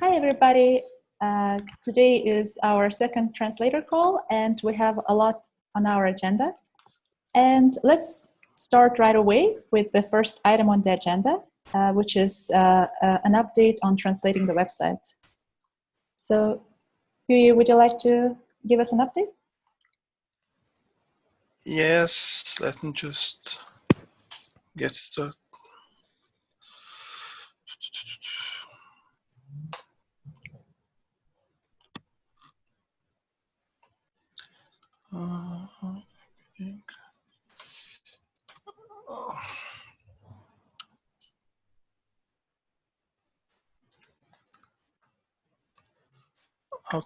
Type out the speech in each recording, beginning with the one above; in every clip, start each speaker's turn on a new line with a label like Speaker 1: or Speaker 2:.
Speaker 1: Hi, everybody. Uh, today is our second translator call, and we have a lot on our agenda. And let's start right away with the first item on the agenda, uh, which is uh, uh an update on translating the website. So, Huyi, would you like to give us an update?
Speaker 2: Yes, let me just get started. Uh,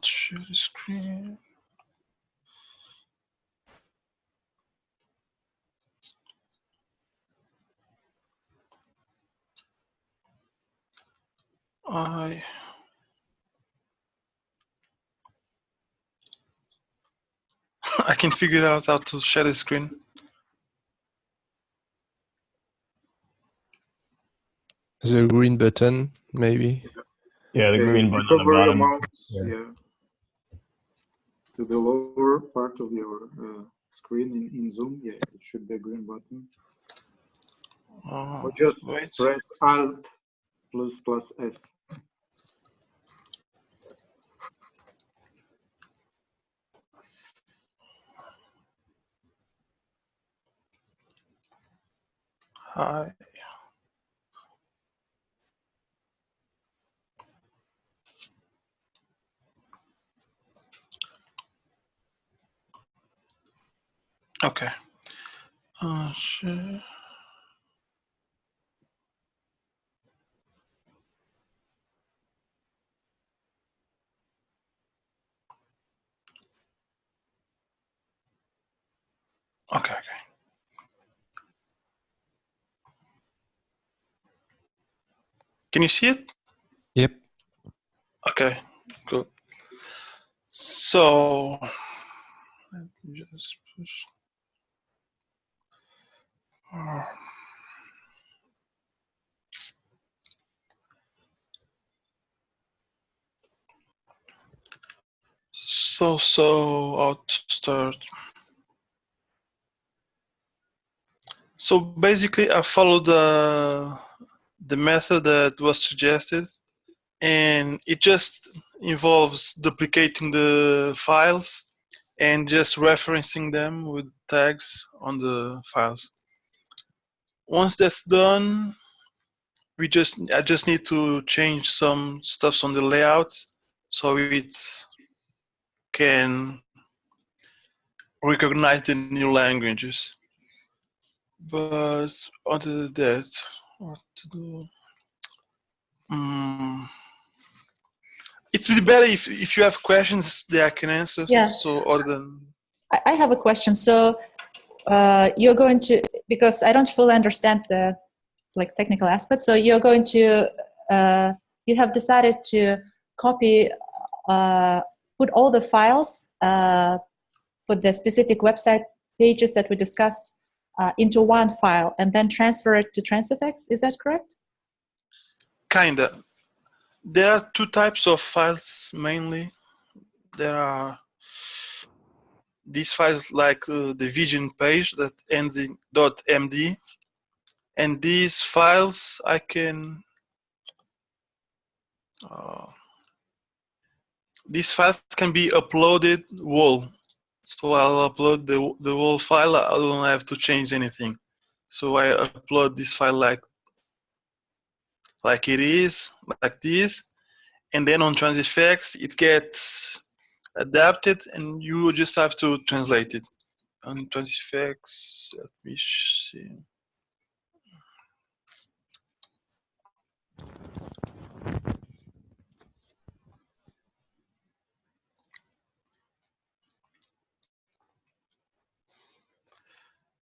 Speaker 2: share the screen. I I can figure out how to share the screen.
Speaker 3: The green button, maybe.
Speaker 4: Yeah, the
Speaker 5: Yeah,
Speaker 4: green button on the
Speaker 5: cover your
Speaker 4: bottom.
Speaker 5: mouse,
Speaker 4: Yeah.
Speaker 5: yeah. To the lower part of your uh, screen in, in Zoom, yeah, it should be a green button.
Speaker 2: Uh,
Speaker 5: Or just
Speaker 2: wait.
Speaker 5: press Alt plus plus S.
Speaker 2: Hi. Okay. Uh, share. Okay, okay. Can you see it?
Speaker 3: Yep.
Speaker 2: Okay, good. So, let me just push. So, so I'll start. So basically, I follow the the method that was suggested, and it just involves duplicating the files and just referencing them with tags on the files. Once that's done, we just I just need to change some stuffs on the layouts so it can recognize the new languages. But other than that, what to do? Mm. It would be better if, if you have questions that I can answer.
Speaker 1: Yeah.
Speaker 2: So other than
Speaker 1: I, I have a question. So uh, you're going to, because I don't fully understand the like technical aspects. So you're going to, uh, you have decided to copy, uh, put all the files uh, for the specific website pages that we discussed uh, into one file and then transfer it to Transifex. Is that correct?
Speaker 2: kinda. There are two types of files mainly. There are these files like uh, the vision page that ends in .md and these files I can uh, these files can be uploaded whole so I'll upload the, the whole file. I don't have to change anything. So I upload this file like like it is like this. And then on Transifex it gets adapted and you just have to translate it. On Transifex let me see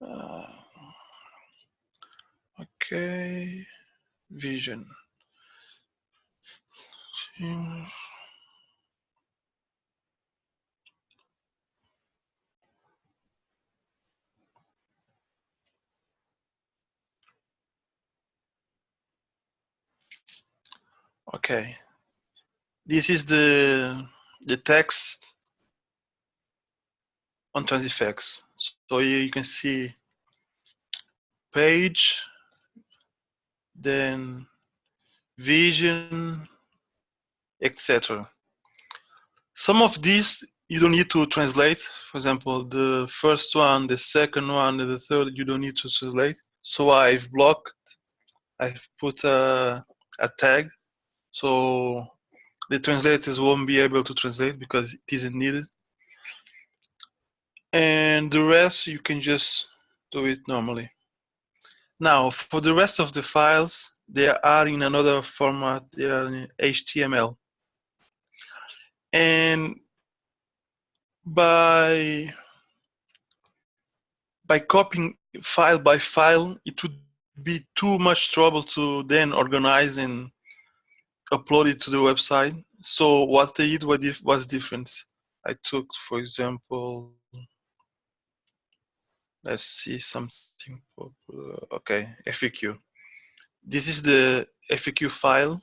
Speaker 2: Uh, okay, vision. Okay, this is the the text on Transifex. So here you can see page, then vision, etc. Some of these you don't need to translate. For example, the first one, the second one, and the third, you don't need to translate. So I've blocked, I've put a, a tag. So the translators won't be able to translate because it isn't needed. And the rest, you can just do it normally. Now, for the rest of the files, they are in another format, they are in HTML. And by by copying file by file, it would be too much trouble to then organize and upload it to the website. So what they did was different. I took, for example, let's see something. Okay, FAQ. This is the FAQ file.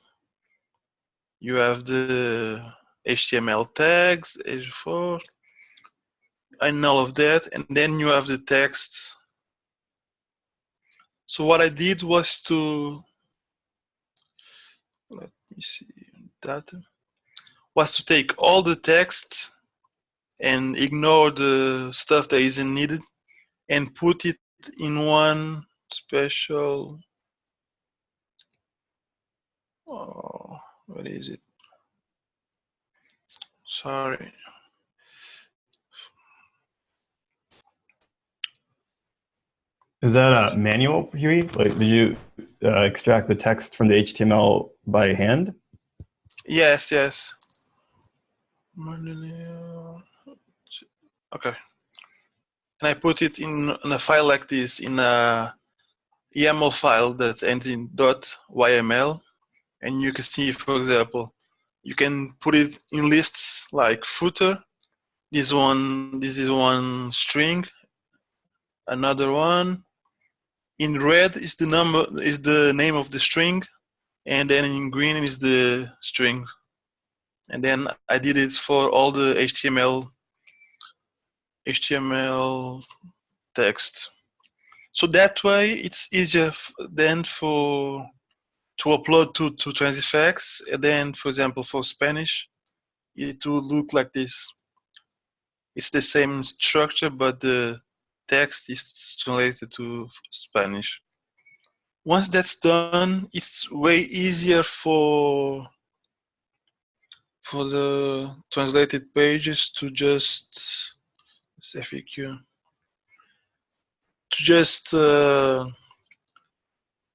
Speaker 2: You have the HTML tags, H4, and all of that. And then you have the text. So what I did was to, let me see, that, was to take all the text and ignore the stuff that isn't needed and put it in one special, oh, what is it? Sorry.
Speaker 4: Is that a manual, Huey? Like, did you uh, extract the text from the HTML by hand?
Speaker 2: Yes, yes. Okay. And I put it in, in a file like this, in a YAML file that ends in .yml. And you can see, for example, you can put it in lists like footer. This one, this is one string. Another one, in red is the number is the name of the string and then in green is the string and then I did it for all the HTML HTML text so that way it's easier then for to upload to to Transifex and then for example for Spanish it will look like this it's the same structure but the text is translated to Spanish. Once that's done, it's way easier for for the translated pages to just FAQ to just uh,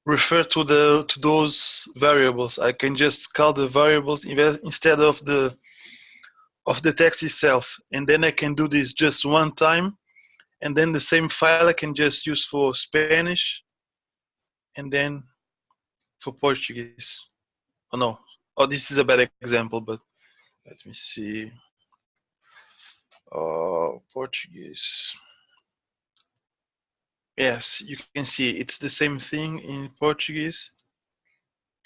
Speaker 2: refer to the to those variables. I can just call the variables instead of the of the text itself, and then I can do this just one time and then the same file I can just use for Spanish and then for Portuguese. Oh no, oh this is a bad example, but let me see. Oh, Portuguese. Yes, you can see it's the same thing in Portuguese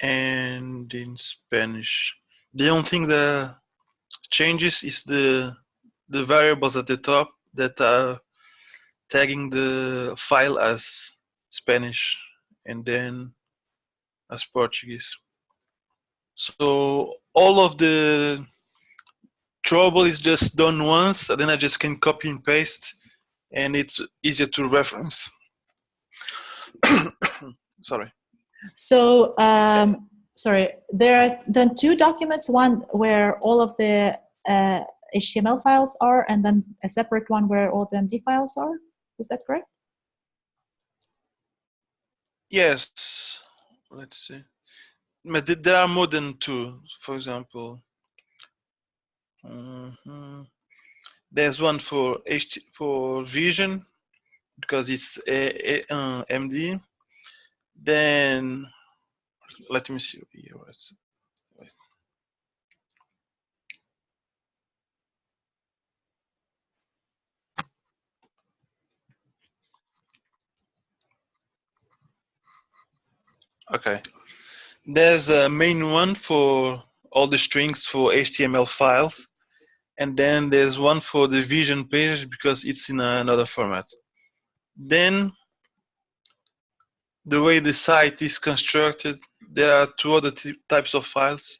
Speaker 2: and in Spanish. The only thing that changes is the the variables at the top that are tagging the file as Spanish and then as Portuguese. So all of the trouble is just done once, and then I just can copy and paste, and it's easier to reference. sorry.
Speaker 1: So, um, sorry, there are then two documents, one where all of the uh, HTML files are, and then a separate one where all the MD files are? Is that correct?
Speaker 2: Yes. Let's see. But there are more than two, for example. Mm -hmm. There's one for HT for vision because it's a, a, uh, MD. Then let me see here. Okay. There's a main one for all the strings for HTML files. And then there's one for the vision page because it's in another format. Then the way the site is constructed, there are two other types of files.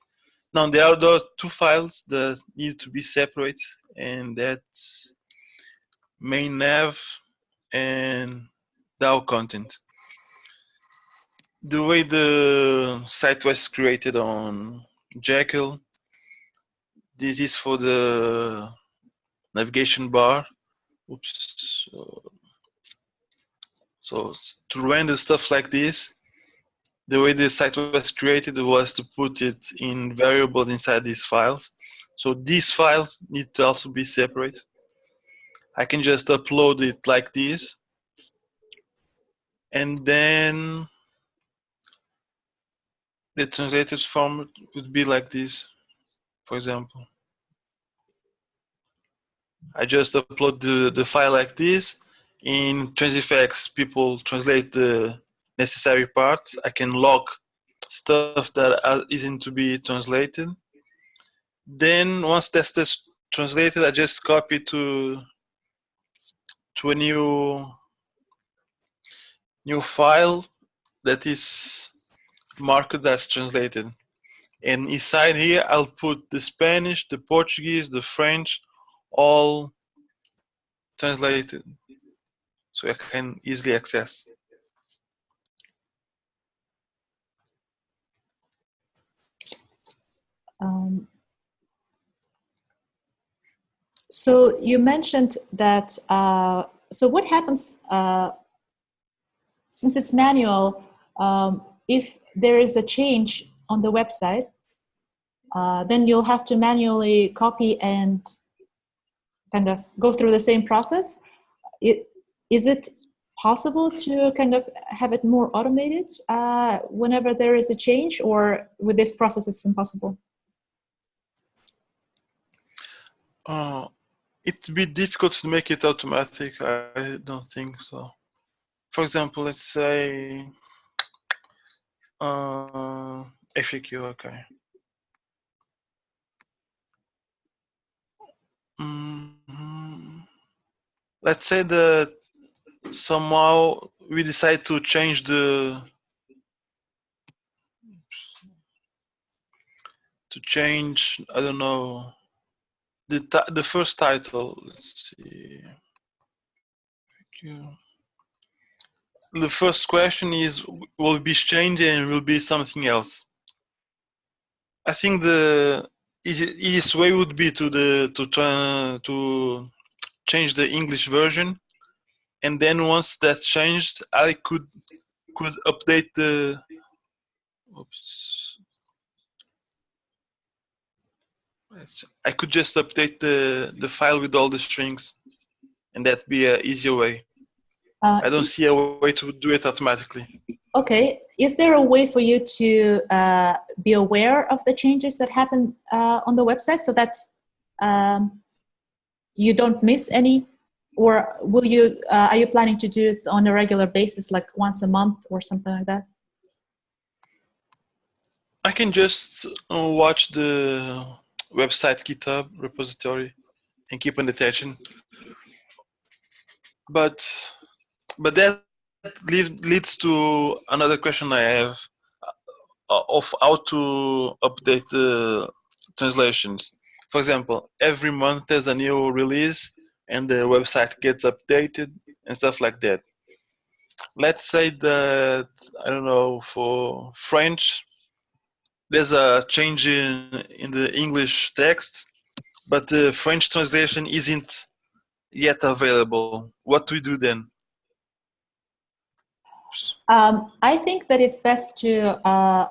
Speaker 2: Now there are two files that need to be separate and that's main nav and DAO content. The way the site was created on Jekyll, this is for the navigation bar. Oops. So to render stuff like this, the way the site was created was to put it in variables inside these files. So these files need to also be separate. I can just upload it like this. And then the translated format would be like this, for example. I just upload the, the file like this. In Transifex, people translate the necessary parts. I can log stuff that isn't to be translated. Then once that's translated, I just copy to to a new new file that is marked as translated. And inside here, I'll put the Spanish, the Portuguese, the French, all translated so I can easily access.
Speaker 1: Um, so you mentioned that, uh, so what happens, uh, since it's manual, um, if there is a change on the website, uh, then you'll have to manually copy and kind of go through the same process. It, is it possible to kind of have it more automated uh, whenever there is a change or with this process it's impossible?
Speaker 2: Uh, it'd be difficult to make it automatic. I don't think so. For example, let's say uh, FAQ, okay. Mm -hmm. Let's say that somehow we decide to change the to change I don't know the the first title let's see the first question is will be changed and will be something else I think the easiest way would be to the to try to change the English version. And then once that changed I could could update the oops. I could just update the the file with all the strings and that'd be an easier way. Uh, I don't see a way to do it automatically
Speaker 1: okay is there a way for you to uh, be aware of the changes that happen uh, on the website so that um, you don't miss any? Or will you uh, are you planning to do it on a regular basis like once a month or something like that?
Speaker 2: I can just uh, watch the website github repository and keep on attention. But but that leads to another question i have uh, of how to update the translations for example every month there's a new release and the website gets updated and stuff like that. Let's say that, I don't know, for French, there's a change in, in the English text, but the French translation isn't yet available. What do we do then?
Speaker 1: Um, I think that it's best to uh,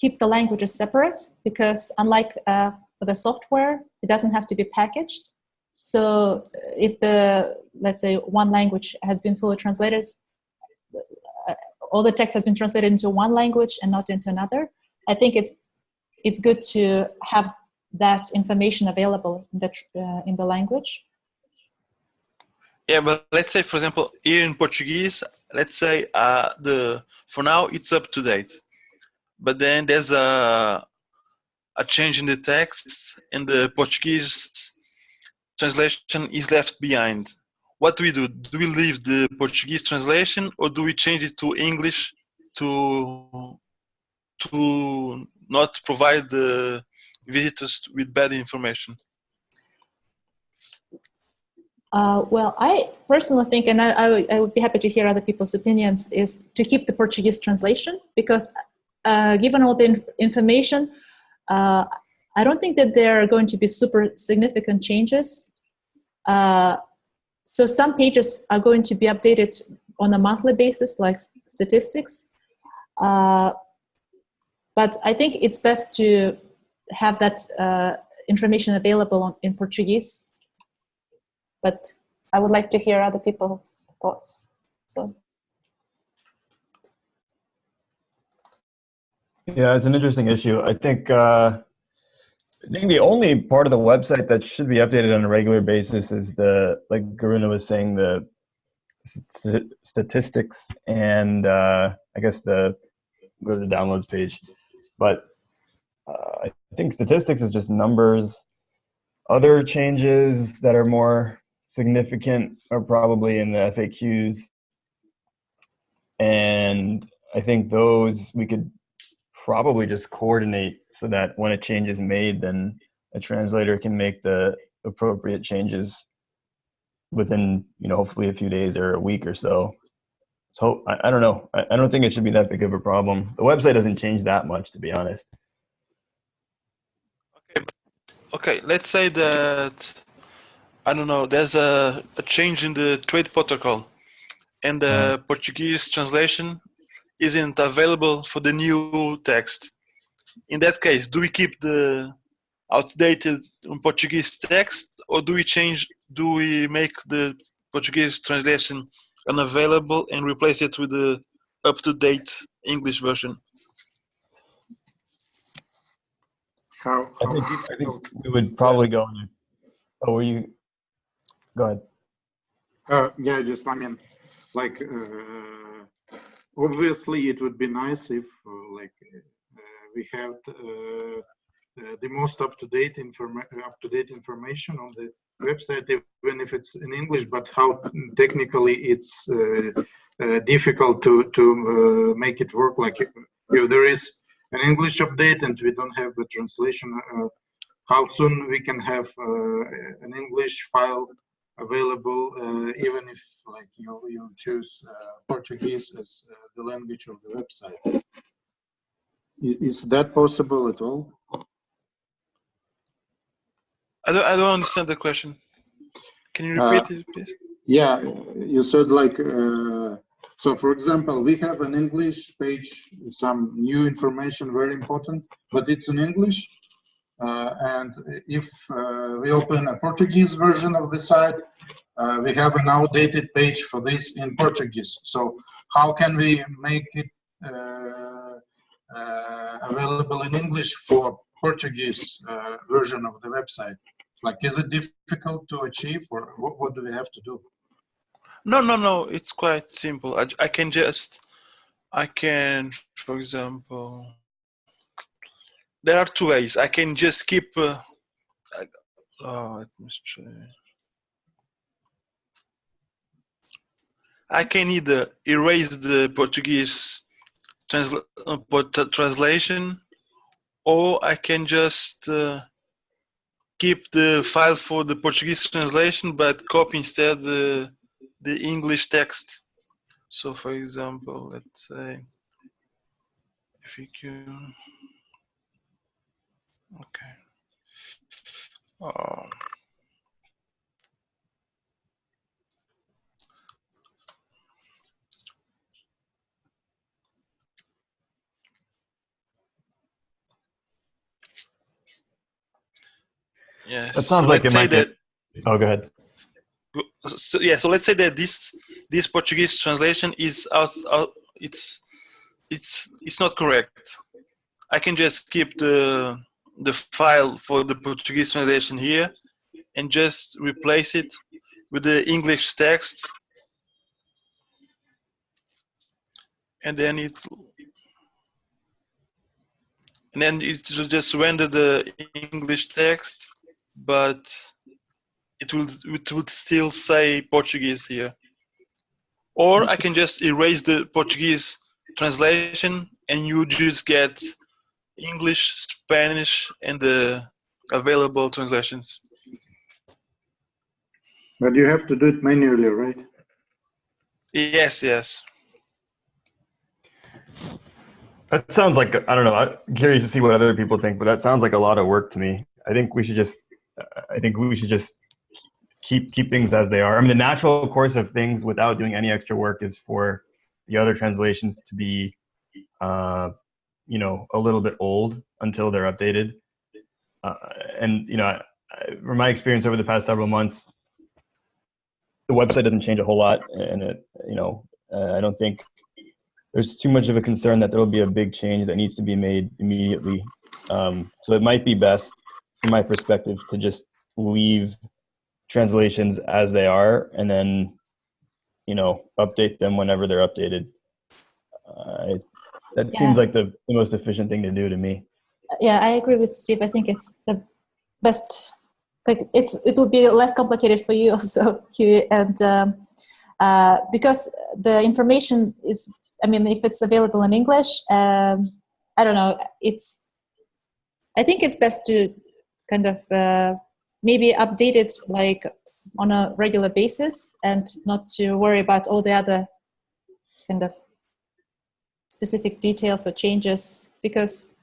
Speaker 1: keep the languages separate because unlike uh, for the software, it doesn't have to be packaged. So if the, let's say one language has been fully translated, uh, all the text has been translated into one language and not into another, I think it's, it's good to have that information available in the, uh, in the language.
Speaker 2: Yeah, but let's say, for example, here in Portuguese, let's say uh, the for now it's up to date, but then there's a a change in the text and the Portuguese translation is left behind. What do we do? Do we leave the Portuguese translation or do we change it to English to to not provide the visitors with bad information?
Speaker 1: Uh, well, I personally think, and I, I, would- I would be happy to hear other people's opinions, is to keep the Portuguese translation because uh, given all the in- information, uh, I don't think that there are going to be super significant changes. Uh, so some pages are going to be updated on a monthly basis, like statistics. Uh, but I think it's best to have that uh, information available on, in Portuguese but I would like to hear other people's thoughts. So
Speaker 4: Yeah, it's an interesting issue. I think uh, I think the only part of the website that should be updated on a regular basis is the like Garuna was saying the st- statistics and uh, I guess the go to the downloads page. But uh, I think statistics is just numbers. Other changes that are more significant are probably in the FAQs. And I think those we could probably just coordinate so that when a change is made, then a translator can make the appropriate changes within, you know, hopefully a few days or a week or so. So I, I don't know. I, I don't think it should be that big of a problem. The website doesn't change that much, to be honest.
Speaker 2: Okay, okay. let's say that I don't know. There's a, a change in the trade protocol, and the hmm. Portuguese translation isn't available for the new text. In that case, do we keep the outdated Portuguese text, or do we change? Do we make the Portuguese translation unavailable and replace it with the up-to-date English version?
Speaker 5: How,
Speaker 4: I think, I
Speaker 5: difficult-
Speaker 4: think we would probably go. on- Oh, were you? Go ahead.
Speaker 5: Uh, yeah, just I mean, like uh, obviously it would be nice if uh, like uh, we have uh, uh, the most up-to-date informa- up-to-date information on the website, even if it's in English. But how technically it's uh, difficult to to make it work. Like if there is an English update and we don't have the translation. How soon we can have an English file available uh, even if like you you choose uh, Portuguese as uh, the language of the website. Is that possible at all?
Speaker 2: I don't, I don't understand the question. Can you repeat it, please?
Speaker 5: Yeah, you said like uh, so. For example, we have an English page, some new information, very important, but it's in English. Uh, and if uh, we open a Portuguese version of the site, uh, we have an outdated page for this in Portuguese. So how can we make it available in English for Portuguese version of the website? Like, is it difficult to achieve, or what, what do we have to do?
Speaker 2: No, no, no. It's quite simple. I, I can just, I can, for example, there are two ways. I can just keep. Uh, I, oh, let me. I can either erase the Portuguese transla- uh, translation, or I can just uh, keep the file for the Portuguese translation, but copy instead the the English text. So, for example, let's say if you can, okay. Oh. Yeah.
Speaker 4: That sounds like it
Speaker 2: say
Speaker 4: might get- Oh, go ahead.
Speaker 2: so yeah so let's say that this this portuguese translation is out, out it's it's it's not correct i can just keep the the file for the portuguese translation here and just replace it with the english text and then it and then it will just render the English text, but it will it would still say Portuguese here. Or I can just erase the Portuguese translation and you just get English, Spanish, and the available translations.
Speaker 5: But you have to do it manually, right?
Speaker 2: Yes, yes.
Speaker 4: That sounds like I don't know. I'm curious to see what other people think, but that sounds like a lot of work to me. I think we should just. I think we should just keep keep things as they are. I mean, the natural course of things without doing any extra work is for the other translations to be, uh, you know, a little bit old until they're updated. Uh, and you know, I, I- from my experience over the past several months, the website doesn't change a whole lot, and it, you know, uh, I don't think there's too much of a concern that there will be a big change that needs to be made immediately. Um, so it might be best, from my perspective, to just leave translations as they are, and then, you know, update them whenever they're updated. Uh, that
Speaker 1: Yeah.
Speaker 4: seems like the, the most efficient thing to do to me.
Speaker 1: yeah i agree with steve i think it's the best like it's it will be less complicated for you also Hugh, and um, uh, because the information is i mean if it's available in english um, i don't know it's i think it's best to kind of uh, maybe update it like on a regular basis and not to worry about all the other kind of specific details or changes because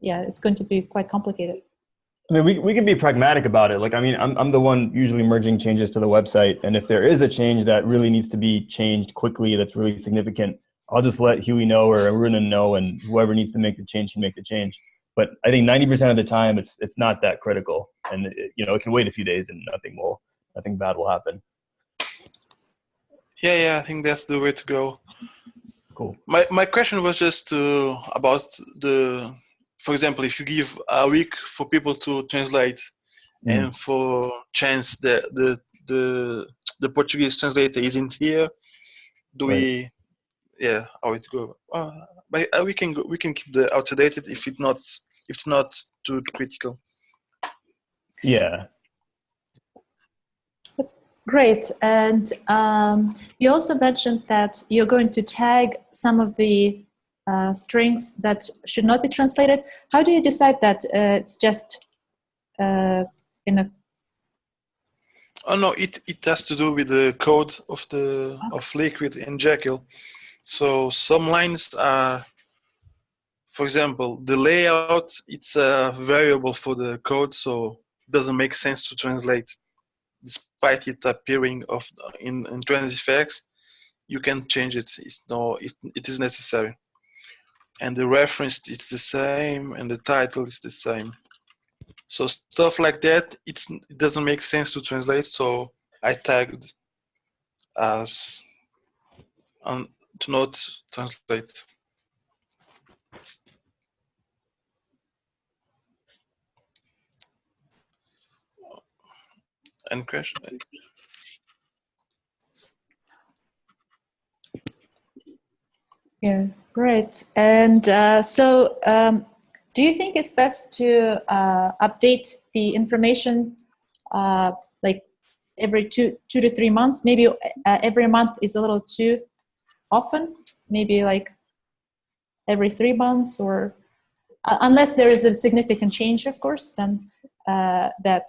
Speaker 1: yeah, it's going to be quite complicated.
Speaker 4: I mean, we, we can be pragmatic about it. Like, I mean, I'm, I'm the one usually merging changes to the website. And if there is a change that really needs to be changed quickly, that's really significant, I'll just let Huey know or Aruna know, and whoever needs to make the change can make the change. But I think 90% of the time, it's it's not that critical, and it, you know, it can wait a few days and nothing will nothing bad will happen.
Speaker 2: Yeah, yeah, I think that's the way to go.
Speaker 4: Cool.
Speaker 2: My my question was just uh, about the, for example, if you give a week for people to translate,
Speaker 4: Mm.
Speaker 2: and for chance that the the the Portuguese translator isn't here, do we? Yeah, how it go? Uh, but uh, we can go, we can keep the out dated if it not if it's not too critical.
Speaker 4: Yeah.
Speaker 1: That's great. And um, you also mentioned that you're going to tag some of the uh, strings that should not be translated. How do you decide that uh, it's just uh, in a
Speaker 2: Oh no, it it has to do with the code of the of Liquid and Jekyll. So some lines are, for example, the layout. It's a variable for the code, so it doesn't make sense to translate, despite it appearing of in in Transifex. You can change it. No, it, it is necessary. And the reference it's the same, and the title is the same. So stuff like that, it's it doesn't make sense to translate. So I tagged as um, to not translate. And crash.
Speaker 1: Yeah, great. And uh, so, um, do you think it's best to uh, update the information uh, like every two two to three months? Maybe uh, every month is a little too often. Maybe like every three months, or uh, unless there is a significant change, of course, then uh, that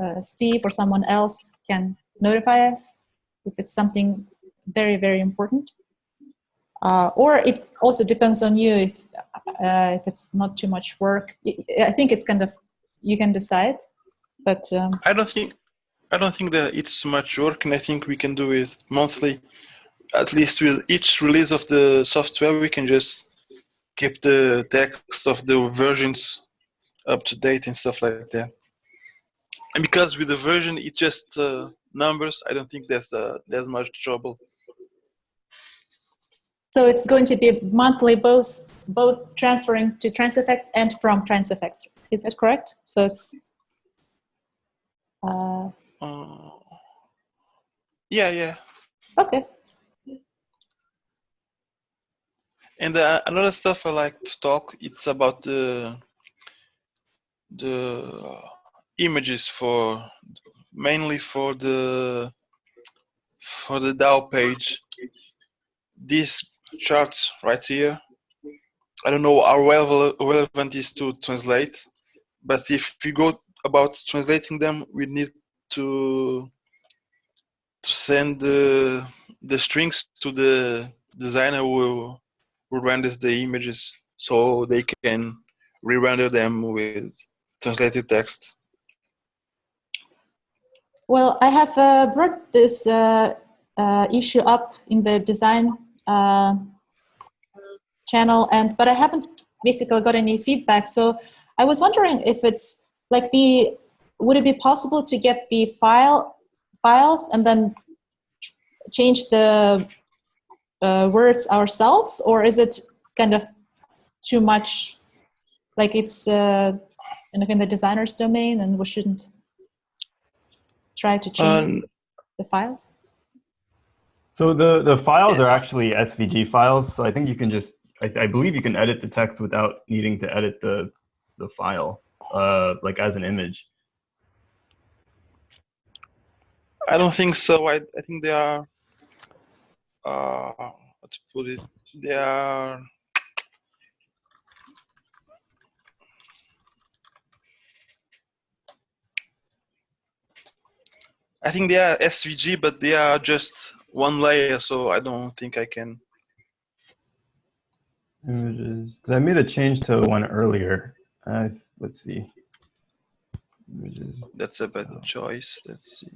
Speaker 1: uh, Steve or someone else can notify us if it's something very very important uh, or it also depends on you if uh, if it's not too much work. I- think it's kind of you can decide, but um,
Speaker 2: I don't think I don't think that it's much work, and I think we can do it monthly. At least with each release of the software, we can just keep the text of the versions up to date and stuff like that. And because with the version, it's just uh, numbers. I don't think there's uh, there's much trouble.
Speaker 1: so it's going to be monthly, both both transferring to Transifex and from Transifex. Is that correct? So it's uh,
Speaker 2: Uh, yeah, yeah.
Speaker 1: okay.
Speaker 2: And uh, another stuff I like to talk, it's about the the images for mainly for the for the DAO page. These charts right here. I don't know how rele- relevant is to translate, but if we go about translating them, we need to to send the the strings to the designer who who renders the images so they can re-render them with translated text.
Speaker 1: Well, I have uh, brought this uh, uh, issue up in the design uh, channel, and but I haven't basically got any feedback. So I was wondering if it's like be would it be possible to get the file files and then ch- change the uh, words ourselves, or is it kind of too much? Like it's uh, kind of in the designer's domain, and we shouldn't try to change
Speaker 2: Um,
Speaker 1: the files.
Speaker 4: So the, the files are actually SVG files. So I think you can just, I, I believe you can edit the text without needing to edit the, the file, uh, like as an image.
Speaker 2: I don't think so. I, I think they are, uh, how to put it, they are, I think they are SVG, but they are just one layer, so I don't think I can.
Speaker 4: Images, I made a change to one earlier. Uh, let's see. Images.
Speaker 2: That's a bad choice. Let's see.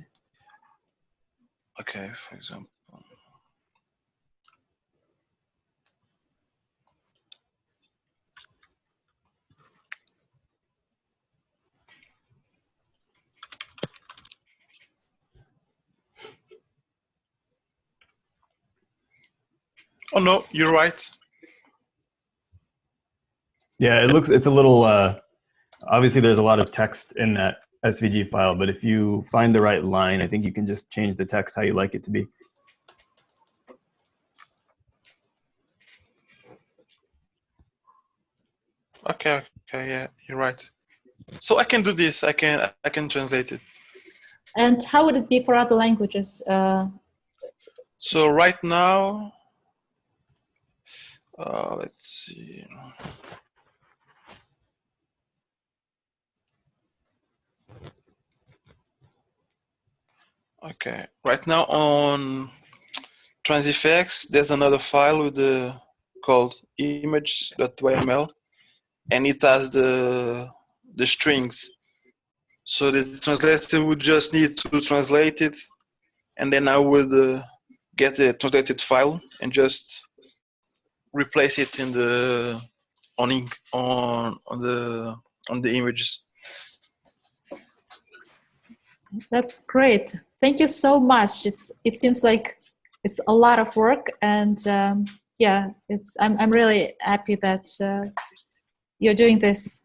Speaker 2: Okay, for example. Oh no, you're right.
Speaker 4: Yeah, it looks, it's a little, uh, obviously there's a lot of text in that SVG file, but if you find the right line, I think you can just change the text how you like it to be.
Speaker 2: Okay, okay, yeah, you're right. So I can do this. I can I can translate it.
Speaker 1: And how would it be for other languages? Uh,
Speaker 2: So right now, uh, let's see. Okay, right now on Transifex, there's another file with the called image.yml, and it has the the strings. So the translator would just need to translate it, and then I would uh, get the translated file and just replace it in the on on on the on the images.
Speaker 1: that's great. Thank you so much. It's it seems like it's a lot of work, and um, yeah, it's I'm I'm really happy that uh, you're doing this.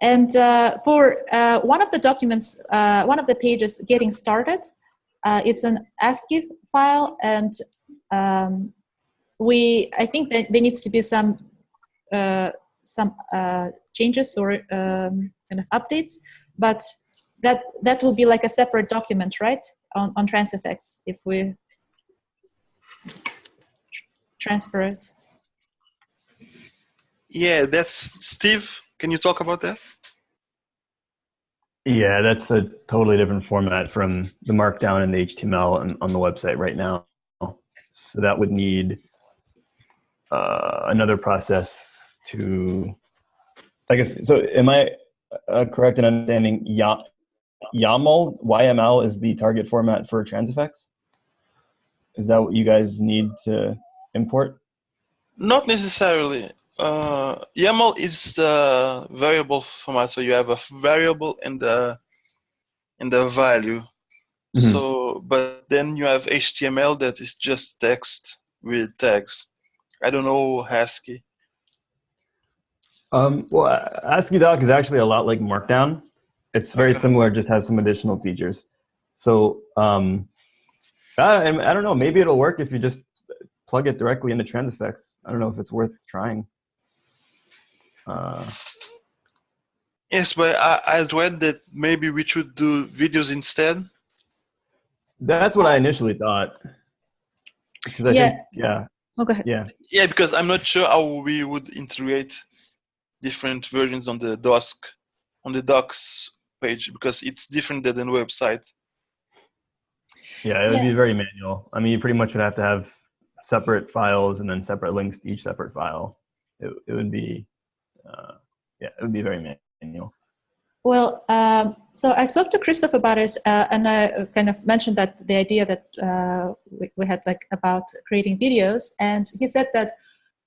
Speaker 1: And uh, for uh, one of the documents, uh, one of the pages, getting started, uh, it's an ASCII file, and um, we I think that there needs to be some uh, some uh, changes or um, kind of updates, but that that will be like a separate document, right? On on Transifex if we tr- transfer it.
Speaker 2: Yeah, that's Steve. Can you talk about that?
Speaker 4: Yeah, that's a totally different format from the Markdown and the HTML on, on the website right now. So that would need uh, another process to, I guess. So am I uh, correct in understanding Ya- YAML YML is the target format for Transifex? Is that what you guys need to import?
Speaker 2: Not necessarily. Uh, YAML is the variable format, so you have a variable and the and the value.
Speaker 4: Mhm.
Speaker 2: So, but then you have HTML that is just text with tags. I don't know ASCII.
Speaker 4: Um, well, AsciiDoc is actually a lot like Markdown. It's very
Speaker 2: Okay.
Speaker 4: similar, just has some additional features. So um, I, I don't know. Maybe it'll work if you just plug it directly into Transifex. I don't know if it's worth trying. Uh,
Speaker 2: Yes, but I, I read that maybe we should do videos instead.
Speaker 4: that's what I initially thought. Because I
Speaker 1: Yeah.
Speaker 4: think, yeah,
Speaker 1: Oh, go ahead.
Speaker 4: yeah.
Speaker 2: Yeah, because I'm not sure how we would integrate different versions on the docs on the docs page because it's different than the website.
Speaker 4: Yeah, it would
Speaker 1: Yeah.
Speaker 4: be very manual. I mean, you pretty much would have to have separate files and then separate links to each separate file. It, it would be, uh, yeah, it would be very manual.
Speaker 1: Well, um, so I spoke to Christoph about it, uh, and I kind of mentioned that the idea that uh, we, we had like about creating videos, and he said that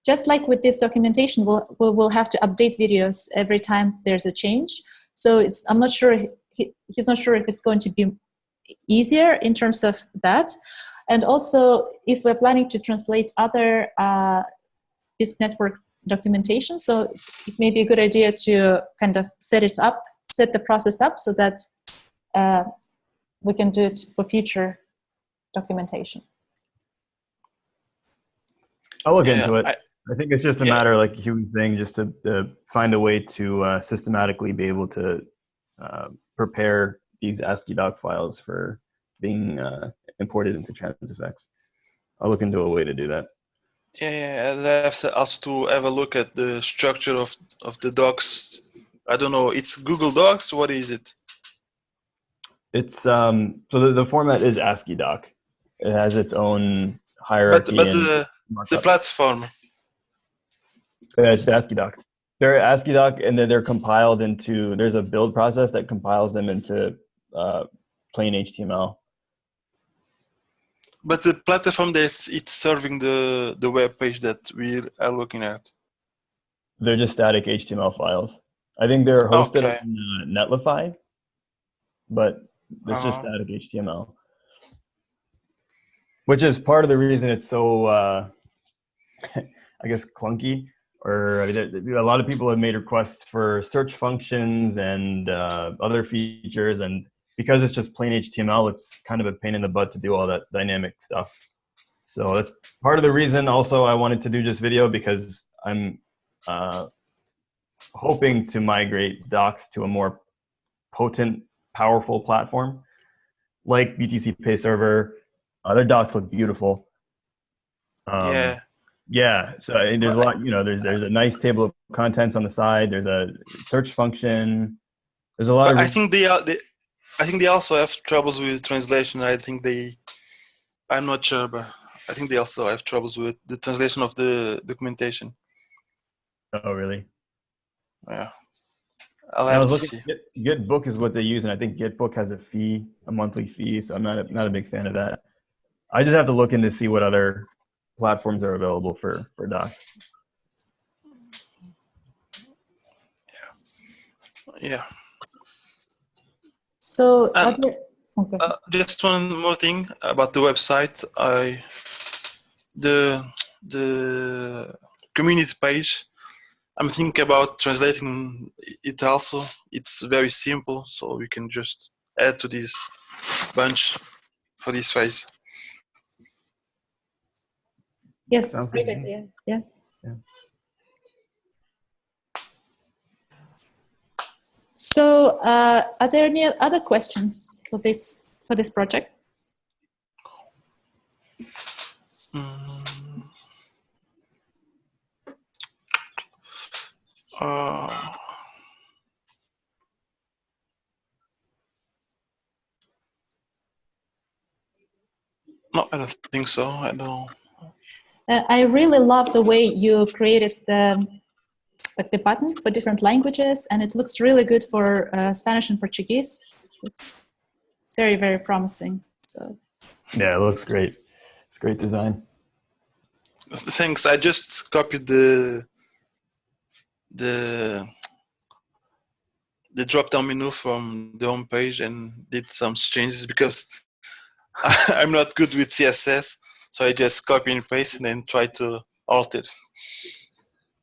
Speaker 1: just like with this documentation, we'll we'll we'll have to update videos every time there's a change. So it's I'm not sure he, he's not sure if it's going to be easier in terms of that, and also if we're planning to translate other uh, Bisq network documentation, so it may be a good idea to kind of set it up set the process up so that uh, we can do it for future documentation.
Speaker 4: I'll look
Speaker 2: Yeah,
Speaker 4: into it.
Speaker 2: I-
Speaker 4: I, think it's just a
Speaker 2: Yeah.
Speaker 4: matter like a human thing, just to, to find a way to uh, systematically be able to uh, prepare these AsciiDoc files for being uh, imported into Transifex. I'll look into a way to do that.
Speaker 2: Yeah, yeah, and I have to also to have a look at the structure of of the docs. I don't know. It's Google Docs. What is it?
Speaker 4: It's um, so the, the format is AsciiDoc. It has its own hierarchy.
Speaker 2: But but the the platform.
Speaker 4: Yeah, it's AsciiDoc. They're AsciiDoc, and then they're compiled into. There's a build process that compiles them into uh, plain HTML.
Speaker 2: But the platform that it's serving the the web page that we are looking at.
Speaker 4: They're just static HTML files. I think they're hosted
Speaker 2: Okay.
Speaker 4: on uh, Netlify, but it's just
Speaker 2: Uh-huh.
Speaker 4: static HTML. Which is part of the reason it's so, uh, I guess, clunky. Or I mean, a lot of people have made requests for search functions and uh, other features, and because it's just plain HTML, it's kind of a pain in the butt to do all that dynamic stuff. So that's part of the reason. Also, I wanted to do just video because I'm uh, hoping to migrate Docs to a more potent, powerful platform like BTCPay Server. Uh, their docs look beautiful. Um,
Speaker 2: yeah.
Speaker 4: Yeah. So there's a lot. You know, there's there's a nice table of contents on the side. There's a search function. There's a lot of.
Speaker 2: I think they are. They, I think they also have troubles with translation. I think they. I'm not sure, but I think they also have troubles with the translation of the documentation.
Speaker 4: oh, really?
Speaker 2: Yeah. I'll
Speaker 4: I was
Speaker 2: to see.
Speaker 4: looking. Get, GitBook is what they use, and I think GitBook has a fee, a monthly fee. So I'm not a, not a big fan of that. I just have to look in to see what other platforms are available for for Docs.
Speaker 2: Yeah.
Speaker 1: Yeah.
Speaker 2: So,
Speaker 1: other, okay.
Speaker 2: Uh, just one more thing about the website. I the the community page. I'm thinking about translating it also. It's very simple, so we can just add to this bunch for this phase.
Speaker 1: yes,
Speaker 4: sounds
Speaker 1: great idea. Yeah.
Speaker 4: Yeah.
Speaker 1: So, uh, are there any other questions for this for this project?
Speaker 2: Mm. Uh, no, I don't think so. I don't.
Speaker 1: Uh, I really love the way you created the like the button for different languages, and it looks really good for uh, Spanish and Portuguese. It's very very promising. So
Speaker 4: Yeah, it looks great. It's great design.
Speaker 2: Thanks. I just copied the the the drop down menu from the home page and did some changes because I'm not good with CSS. So I just copy and paste and then try to alter. it.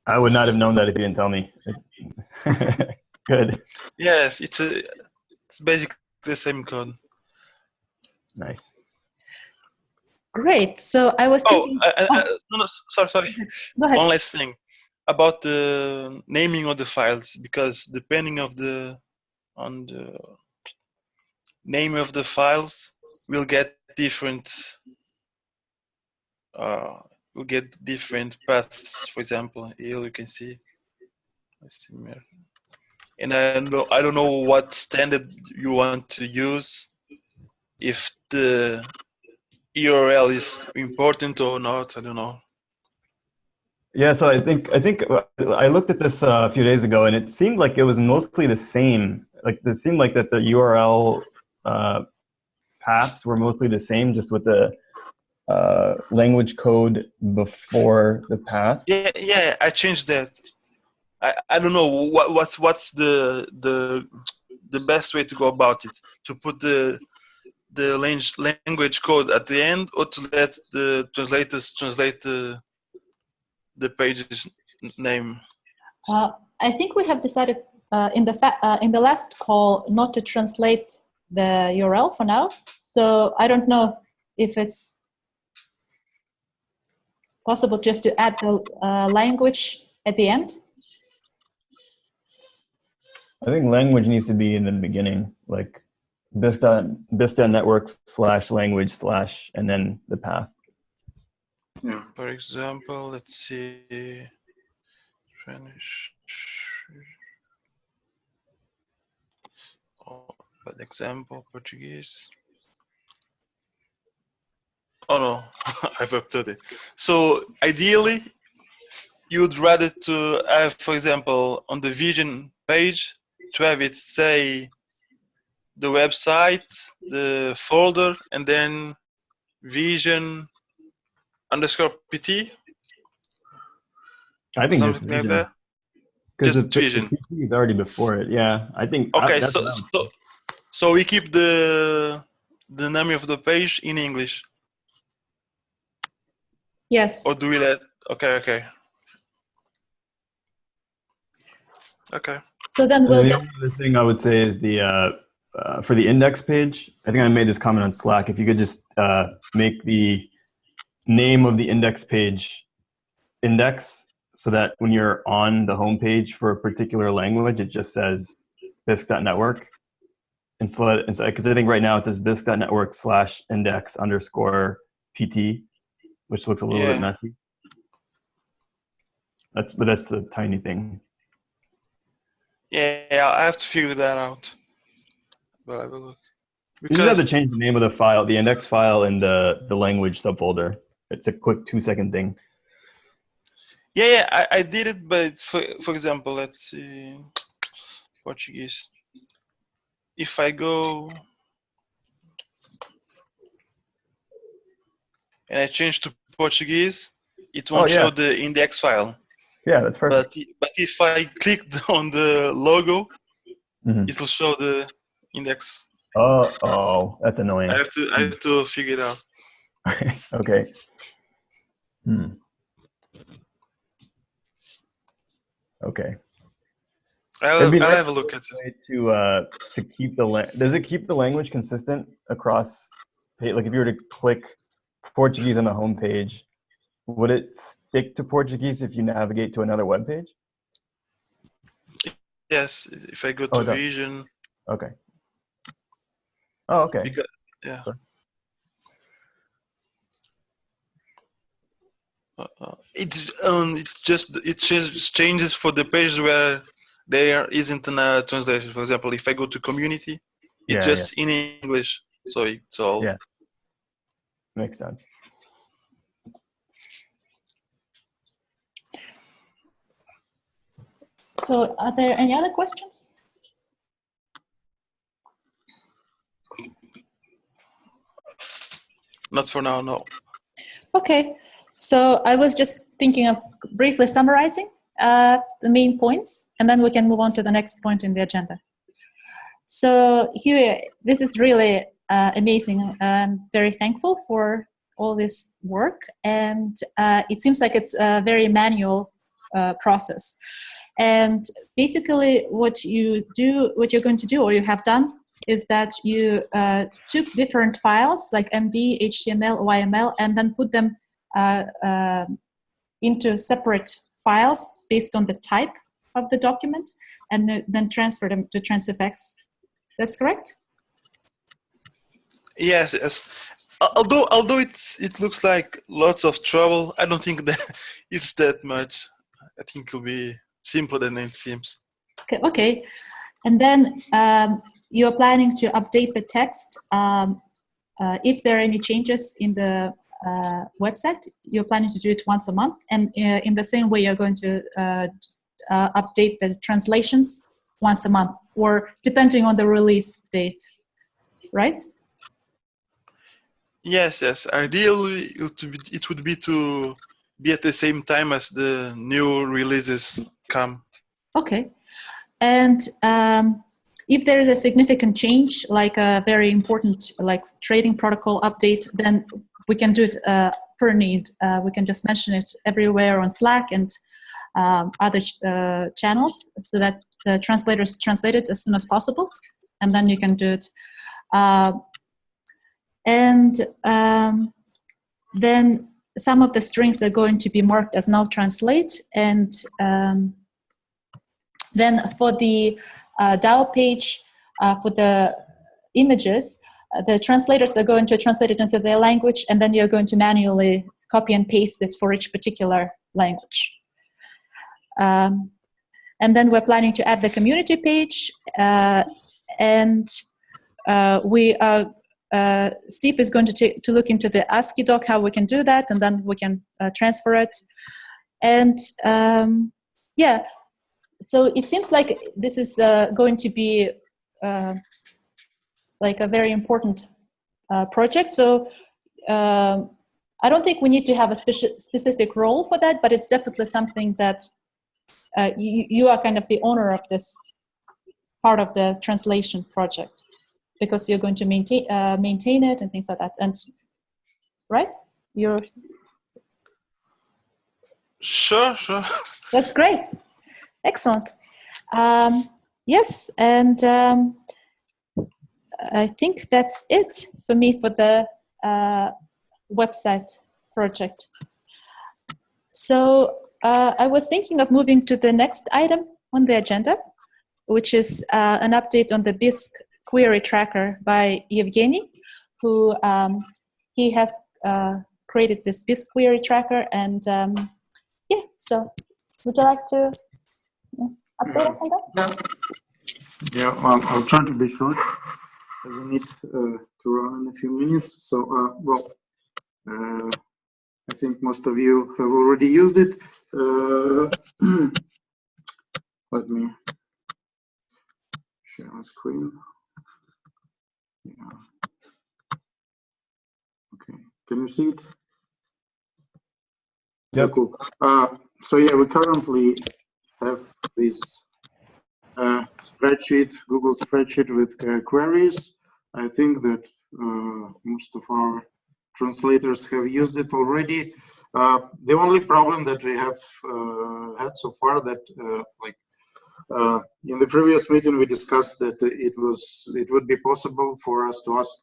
Speaker 4: I would not have known that if you didn't tell me. Good.
Speaker 2: Yes, it's a, it's basically the same code.
Speaker 4: Nice.
Speaker 1: Great. So I was
Speaker 2: Oh,
Speaker 1: thinking.
Speaker 2: I, I,
Speaker 1: oh,
Speaker 2: I, no, no, sorry, sorry.
Speaker 1: go ahead.
Speaker 2: One last thing about the naming of the files, because depending of the on the name of the files, we'll get different. Uh, we'll get different paths. For example, here you can see. And I know. I don't know what standard you want to use. If the URL is important or not, I don't know.
Speaker 4: Yeah, so I think I think uh, I looked at this uh, a few days ago, and it seemed like it was mostly the same. Like it seemed like that the URL uh, paths were mostly the same, just with the uh, language code before the path.
Speaker 2: Yeah, yeah, I changed that. I, I don't know what what's what's the the the best way to go about it. To put the the language language code at the end, or to let the translators translate the the page's name.
Speaker 1: Uh, I think we have decided uh, in the fa- uh, in the last call not to translate the URL for now. So I don't know if it's possible just to add the uh, language at the end.
Speaker 4: I think language needs to be in the beginning, like Vista Vista network slash language slash and then the path.
Speaker 5: Yeah.
Speaker 2: For example, let's see. Spanish. Oh, bad example, Portuguese. Oh no, I've updated it. So ideally, you'd rather to have, for example, on the vision page, to have it say the website, the folder, and then vision underscore pt,
Speaker 4: I think
Speaker 2: something like that.
Speaker 4: because
Speaker 2: just
Speaker 4: the,
Speaker 2: vision.
Speaker 4: PT is already before it. Yeah, I think. I-
Speaker 2: Okay,
Speaker 4: that's
Speaker 2: so,
Speaker 4: what I would
Speaker 2: so so we keep the the name of the page in English,
Speaker 1: Yes.
Speaker 2: or do we let? Okay, okay, okay.
Speaker 1: So then we'll
Speaker 4: then the
Speaker 1: just
Speaker 4: only other thing I would say is the uh, uh, for the index page. I think I made this comment on Slack. If you could just uh, make the name of the index page index, so that when you're on the home page for a particular language, it just says bisq.network. Instead, because I think right now it says bisq.network slash index underscore pt, which looks a little
Speaker 2: Yeah.
Speaker 4: bit messy. That's but that's the tiny thing.
Speaker 2: Yeah, I have to figure that out. But I will look.
Speaker 4: You just have to change the name of the file, the index file, and the the language subfolder. It's a quick two second thing.
Speaker 2: yeah, yeah, I, I did it. But for for example, let's see, Portuguese. If I go and I change to Portuguese, it won't
Speaker 4: yeah.
Speaker 2: show the index file.
Speaker 4: Yeah, that's perfect.
Speaker 2: But but if I click on the logo,
Speaker 4: Mhm.
Speaker 2: it will show the index.
Speaker 4: Oh, oh, that's annoying.
Speaker 2: I have to I have to figure it out.
Speaker 4: okay. Hmm. Okay.
Speaker 2: I'll, I'll have a look at it.
Speaker 4: To uh to keep the does it keep the language consistent across like if you were to click Portuguese on the home page, would it stick to Portuguese if you navigate to another web page?
Speaker 2: Yes, if I go
Speaker 4: Oh,
Speaker 2: to
Speaker 4: that-
Speaker 2: Vision,
Speaker 4: Okay. Oh, okay.
Speaker 2: because, yeah.
Speaker 4: Sure.
Speaker 2: Uh, uh, it's um, it's just it changes changes for the page where there isn't a translation. For example, if I go to Community,
Speaker 4: Yeah,
Speaker 2: it's
Speaker 4: yeah.
Speaker 2: just in English, so it's all.
Speaker 4: Yeah. Makes sense.
Speaker 1: so are there any other questions?
Speaker 2: Not for now, no.
Speaker 1: Okay, so I was just thinking of briefly summarizing uh, the main points, and then we can move on to the next point in the agenda. So Huey, this is really uh, amazing. I'm very thankful for all this work, and uh, it seems like it's a very manual uh, process. And basically, what you do, what you're going to do, or you have done, is that you uh, took different files like MD, HTML, YML, and then put them into separate files based on the type of the document, and th- then transfer them to Transifex. That's correct?
Speaker 2: Yes, yes. Although, although it's it looks like lots of trouble, I don't think that it's that much. I think it'll be simpler than it seems.
Speaker 1: Okay, okay. And then um, you're planning to update the text. Um, uh, if there are any changes in the uh, website, you're planning to do it once a month. And uh, in the same way, you're going to uh, uh, update the translations once a month, or depending on the release date, right?
Speaker 2: Yes, yes. Ideally, it would be, it would be to be at the same time as the new releases come.
Speaker 1: Okay. And um, if there is a significant change, like a very important like trading protocol update, then we can do it uh, per need. Uh, we can just mention it everywhere on Slack and um, other ch- uh, channels so that the translators translate it as soon as possible, and then you can do it. Uh, and um, then some of the strings are going to be marked as now translate and um, then for the uh, DAO page, uh, for the images, the translators are going to translate it into their language, and then you're going to manually copy and paste it for each particular language. Um, and then we're planning to add the community page, uh, and uh, we are. Uh, Steve is going to to look into the AsciiDoc how we can do that, and then we can uh, transfer it. And um, yeah, so it seems like this is uh, going to be uh, like a very important uh, project. So um, I don't think we need to have a speci- specific role for that, but it's definitely something that uh, you, you are kind of the owner of this part of the translation project because you're going to maintain uh, maintain it and things like that. And right, you're
Speaker 2: Sure, sure.
Speaker 1: That's great. Excellent. Um, yes, and um, I think that's it for me for the uh, website project. So uh, I was thinking of moving to the next item on the agenda, which is uh, an update on the Bisq query tracker by Evgeny, who um, he has uh, created this Bisq query tracker and um, yeah, so would you like to update us on that?
Speaker 5: Yeah, yeah well, I'll try to be short as I need uh, to run in a few minutes. So, uh, well, uh, I think most of you have already used it. Uh, let me share my screen. Yeah. Okay, can you see it?
Speaker 4: Yeah,
Speaker 5: Cool. Uh, so yeah, we currently have this uh, spreadsheet, Google spreadsheet with uh, queries. I think that uh, most of our translators have used it already. Uh, the only problem that we have uh, had so far that uh, like in the previous meeting we discussed that it was it would be possible for us to ask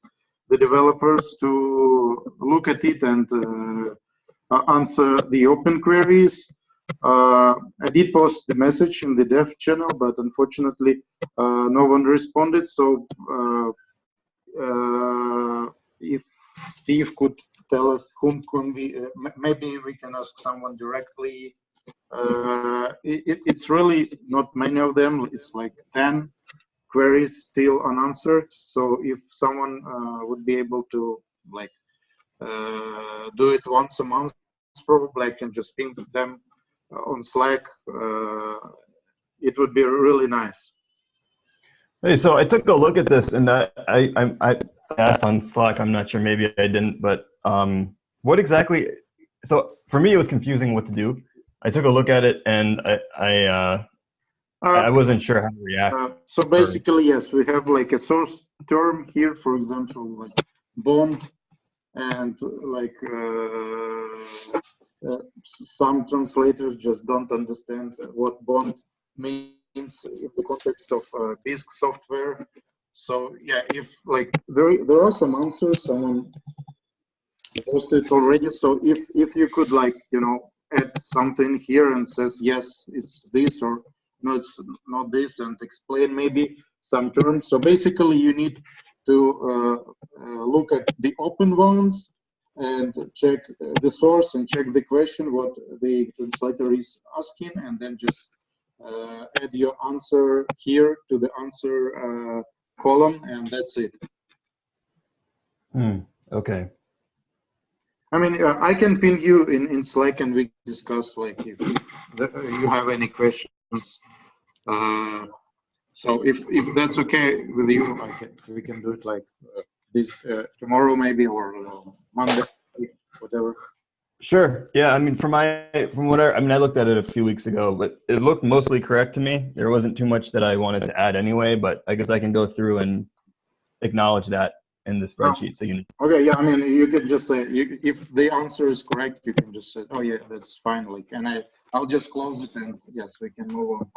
Speaker 5: the developers to look at it and answer the open queries. Uh, I did post the message in the dev channel, but unfortunately, uh, no one responded. So, uh, uh, if Steve could tell us whom can we, uh, maybe we can ask someone directly. Uh, it, it- it's really not many of them. It's like 10 queries still unanswered. So, if someone would be able to like do it once a month, probably I can just ping them on Slack. Uh, it would be really nice.
Speaker 4: Hey, so I took a look at this and I, I, I, I asked on Slack, I'm not sure, maybe I didn't, but um, what exactly, so for me, it was confusing what to do. I took a look at it and I, I, uh, I
Speaker 5: Uh,
Speaker 4: wasn't sure how to react.
Speaker 5: uh, so basically, yes, we have like a source term here, for example, like bond, and like uh, uh, some translators just don't understand what bond means in the context of uh, software. so yeah, if like there there are some answers someone posted already. So if if you could like you know add something here and says yes, it's this or no, it's not this, and explain maybe some terms. So basically, you need to uh, uh, look at the open ones and check uh, the source and check the question what the translator is asking, and then just uh, add your answer here to the answer uh, column, and that's it.
Speaker 4: Hmm. Okay.
Speaker 5: I mean, uh, I can ping you in, in Slack and we discuss like if, if you have any questions. Uh, so if, if that's okay with you, I can, we can do it like uh, this uh, tomorrow maybe or uh, Monday, whatever.
Speaker 4: Sure. Yeah. I mean, from my from what I, I mean, I looked at it a few weeks ago, but it looked mostly correct to me. There wasn't too much that I wanted to add anyway, but I guess I can go through and acknowledge that in the spreadsheet. So you can.
Speaker 5: Okay, yeah, I mean, you could just say, you, if the answer is correct, you can just say, oh yeah, that's fine, like, and I, I'll just close it and yes, we can move on.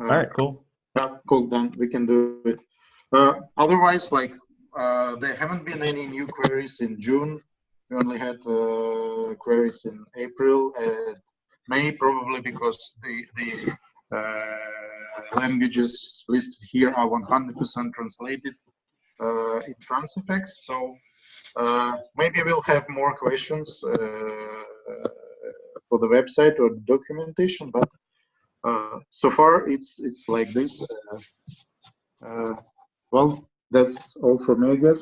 Speaker 5: Uh,
Speaker 4: All right. Cool.
Speaker 5: Yeah, cool, done, we can do it. Uh, otherwise, like, uh, there haven't been any new queries in June. We only had, uh, queries in April and May, probably because the, the, uh, languages listed here are 100% translated uh, in Transifex. So uh, maybe we'll have more questions for the website or documentation, but so far it's it's like this. Well, that's all for me, I guess.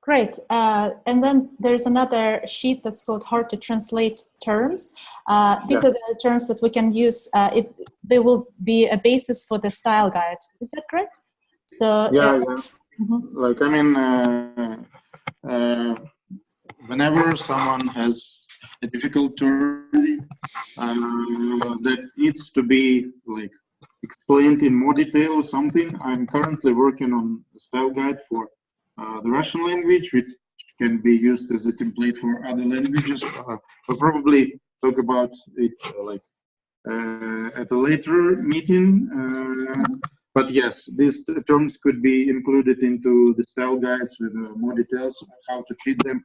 Speaker 1: Great. Uh, and then there's another sheet that's called hard to translate terms. Uh, these
Speaker 5: Yeah.
Speaker 1: are the terms that we can use. Uh, it, they will be a basis for the style guide. Is that correct? So
Speaker 5: Yeah,
Speaker 1: uh,
Speaker 5: yeah.
Speaker 1: mhm.
Speaker 5: Like I mean, uh, uh, whenever someone has a difficult term that needs to be like explained in more detail or something, I'm currently working on a style guide for uh, the Russian language, which can be used as a template for other languages. Uh, we'll probably talk about it uh, like uh, at a later meeting. Uh, but yes, these terms could be included into the style guides with uh, more details how to treat them,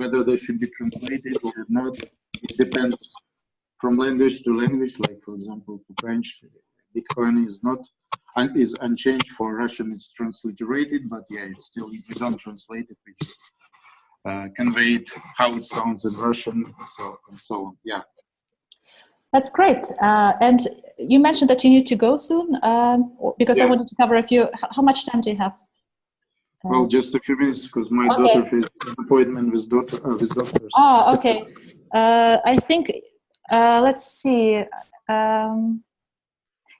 Speaker 5: whether they should be translated or not. It depends from language to language. Like for example, for French, Bitcoin is not is unchanged. For Russian, it's transliterated, but yeah, it's still we don't translate it. We just uh, convey it how it sounds in Russian, so and so on. Yeah.
Speaker 1: That's great. Uh, and you mentioned that you need to go soon um, because I wanted to cover a few. How much time do you have? Uh,
Speaker 5: Well, just a few minutes because my
Speaker 1: Okay.
Speaker 5: daughter has an appointment with daughter uh, with doctors.
Speaker 1: Oh, okay. Uh, I think, uh, let's see. Um,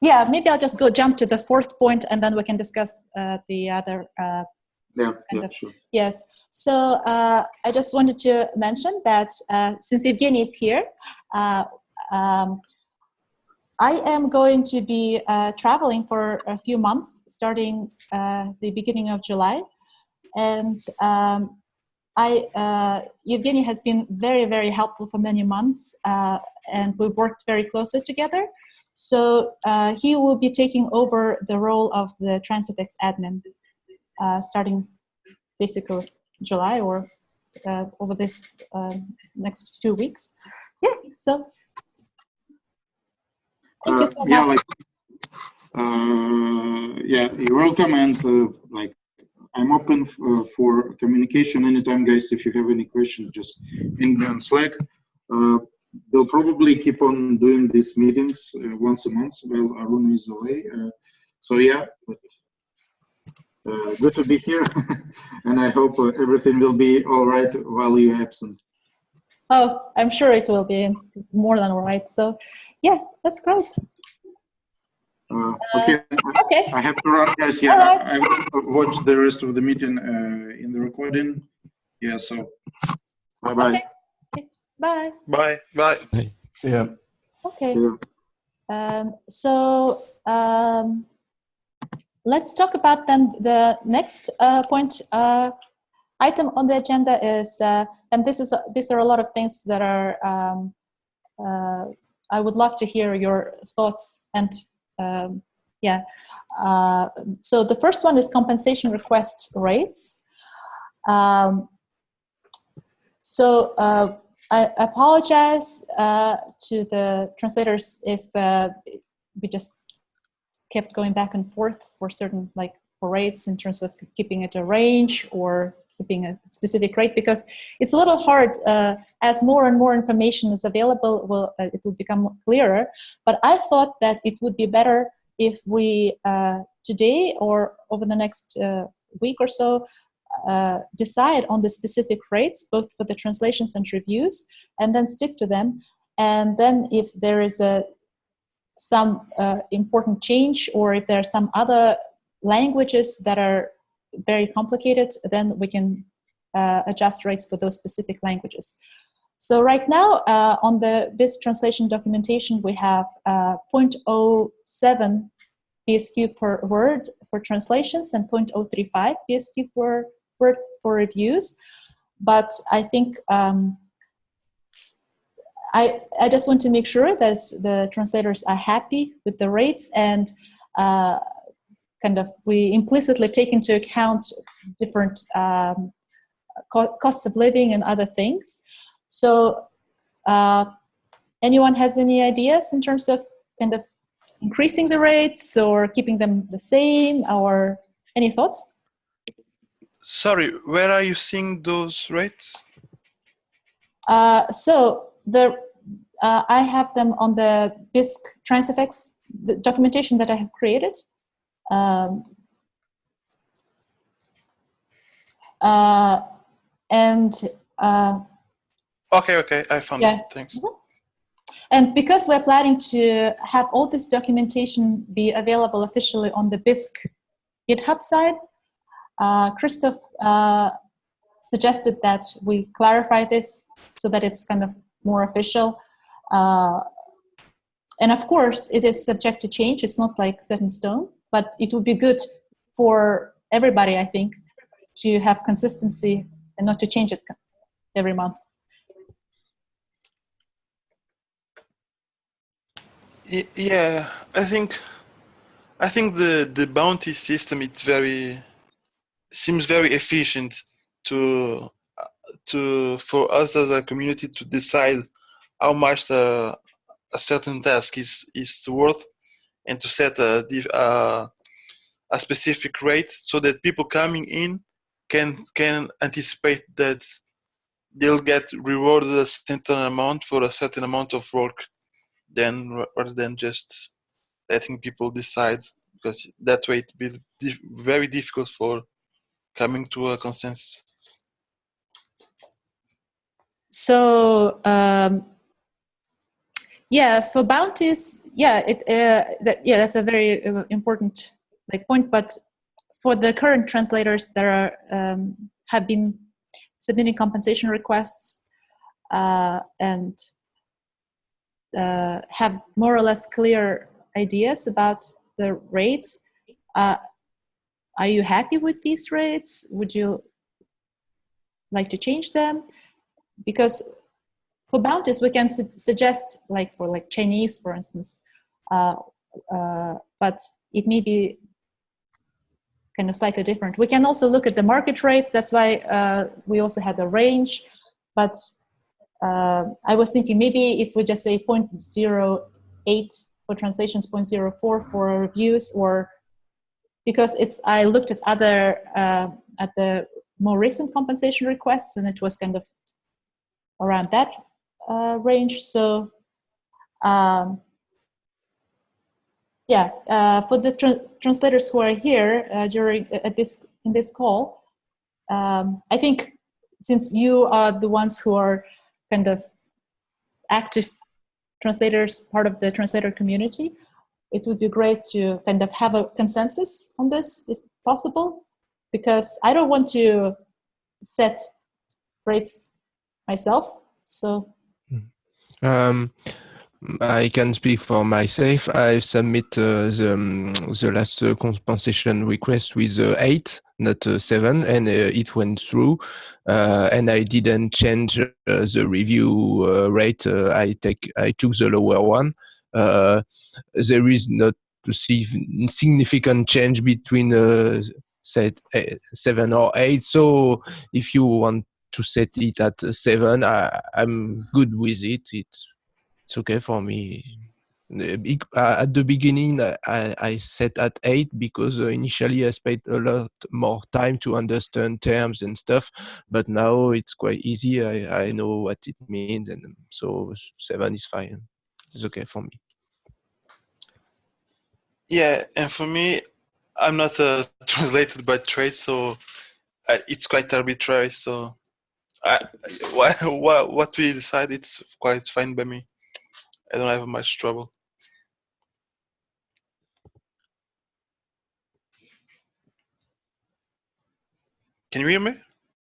Speaker 1: yeah, maybe I'll just go jump to the fourth point and then we can discuss uh, the other. Uh,
Speaker 5: Yeah, yeah,
Speaker 1: of-
Speaker 5: sure.
Speaker 1: yes. So uh, I just wanted to mention that uh, since Evgeny is here, uh, um, I am going to be uh, traveling for a few months starting uh, the beginning of July. And um, I, uh, Evgeny has been very, very helpful for many months, uh, and we've worked very closely together. So uh, he will be taking over the role of the Transifex admin, uh, starting basically July or uh, over this uh, next two weeks. Yeah. So thank you
Speaker 5: Uh,
Speaker 1: so
Speaker 5: yeah,
Speaker 1: much.
Speaker 5: like, uh, yeah, you're welcome. And uh, like, I'm open uh, for communication anytime, guys. If you have any questions, just ping me on Slack. Uh, we'll probably keep on doing these meetings uh, once a month while Arun is away. Uh, so yeah, but, uh, good to be here, and I hope uh, everything will be all right while you're absent.
Speaker 1: Oh, I'm sure it will be more than all right. So, yeah, that's great.
Speaker 5: Uh, okay,
Speaker 1: Okay.
Speaker 5: I have to run, guys. Yeah,
Speaker 1: right.
Speaker 5: I will watch the rest of the meeting uh, in the recording. Yeah, so bye bye.
Speaker 1: Okay. Bye.
Speaker 2: Bye. Bye.
Speaker 4: Yeah.
Speaker 1: Okay. Um, so um, let's talk about then the next uh, point uh, item on the agenda is, uh, and this is these are a lot of things that are. Um, uh, I would love to hear your thoughts and um, Yeah. Uh, so the first one is compensation request rates. Um, so uh, I apologize uh, to the translators if uh, we just kept going back and forth for certain like rates in terms of keeping it a range or keeping a specific rate because it's a little hard uh, as more and more information is available will uh, it will become clearer. But i thought that it would be better if we uh, today or over the next uh, week or so uh, decide on the specific rates both for the translations and reviews and then stick to them and then if there is a some uh, important change or if there are some other languages that are very complicated, then we can uh, adjust rates for those specific languages. So right now uh, on the Bisq translation documentation, we have uh, 0.07 BSQ per word for translations and 0.035 BSQ per word for reviews. But I think um, I, I just want to make sure that the translators are happy with the rates and uh, kind of we implicitly take into account different um, co costs of living and other things. So uh, anyone has any ideas in terms of kind of increasing the rates or keeping them the same or any thoughts?
Speaker 2: Sorry, where are you seeing those rates?
Speaker 1: Uh, so the uh, I have them on the Bisq Transifex the documentation that I have created. Um, uh, and uh,
Speaker 2: okay, okay, I found
Speaker 1: yeah.
Speaker 2: it. Thanks.
Speaker 1: Mm-hmm. And because we're planning to have all this documentation be available officially on the Bisq GitHub side, uh, Christoph uh, suggested that we clarify this so that it's kind of more official. Uh, and of course, it is subject to change. It's not like set in stone, but it would be good for everybody, I think, to have consistency and not to change it every month.
Speaker 2: Yeah, I think, I think the the bounty system it's very seems very efficient to to for us as a community to decide how much the, a certain task is is worth and to set a, a, a specific rate so that people coming in can can anticipate that they'll get rewarded a certain amount for a certain amount of work then rather than just letting people decide because that way it will be very difficult for coming to a consensus?
Speaker 1: So um, yeah for bounties yeah it uh, that, yeah that's a very uh, important like point but for the current translators that are um, have been submitting compensation requests uh, and uh, have more or less clear ideas about the rates. Uh, are you happy with these rates would you like to change them because for bounties, we can su suggest, like for like Chinese, for instance, uh, uh, but it may be kind of slightly different. We can also look at the market rates. That's why uh, we also had a range. But uh, I was thinking maybe if we just say 0.08 for translations, 0.04 for reviews, or because it's I looked at other uh, at the more recent compensation requests, and it was kind of around that uh, range. So um, yeah, uh, for the tra translators who are here uh, during at this in this call, um, I think since you are the ones who are kind of active translators, part of the translator community, it would be great to kind of have a consensus on this if possible, because I don't want to set rates myself. So
Speaker 3: um, I can speak for myself. I submit uh, the, um, the last uh, compensation request with uh, eight, not uh, seven, and uh, it went through. Uh, and I didn't change the review rate. I take I took the lower one. There is not to see significant change between uh, say seven or eight. So if you want to set it at seven, I, I'm good with it. It's it's okay for me. Uh, at the beginning, I, I set at eight because uh, initially I spent a lot more time to understand terms and stuff, but now it's quite easy. I, I know what it means, and so seven is fine. It's okay for me.
Speaker 2: Yeah, and for me, I'm not uh, translated by trade, so uh, it's quite arbitrary. So, I, what, what what we decide, it's quite fine by me. I don't have much trouble. Can you hear me?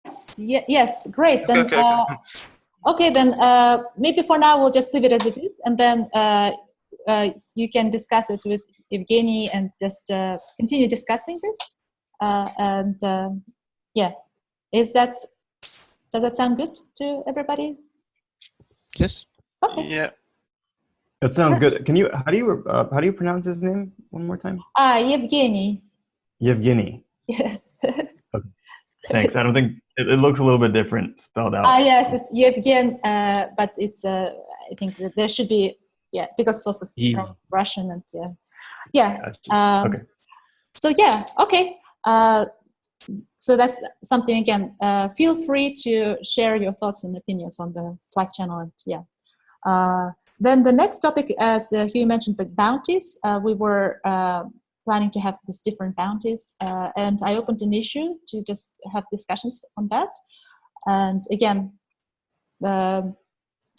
Speaker 1: Yes, yes great. Then,
Speaker 2: okay, okay,
Speaker 1: uh, okay, then uh, maybe for now we'll just leave it as it is, and then uh, uh you can discuss it with Evgeny and just uh, continue discussing this. Uh, and yeah, is that does that sound good to everybody?
Speaker 3: Yes.
Speaker 1: Okay.
Speaker 2: Yeah.
Speaker 4: That sounds good. Can you how do you uh, how do you pronounce his name one more time?
Speaker 1: Ah, Yevgeny.
Speaker 4: Yevgeny.
Speaker 1: Yes.
Speaker 4: okay. Thanks. I don't think it, it, looks a little bit different spelled out.
Speaker 1: Ah, yes, it's Yevgen, uh, but it's uh, I think there should be yeah because it's also yeah. from Russian and yeah, yeah. Um, okay. So yeah, okay. Uh, so that's something again. Uh, feel free to share your thoughts and opinions on the Slack channel and yeah. Uh, then the next topic, as uh, Hugh mentioned, the bounties. Uh, we were uh, planning to have these different bounties, uh, and I opened an issue to just have discussions on that. And again, um,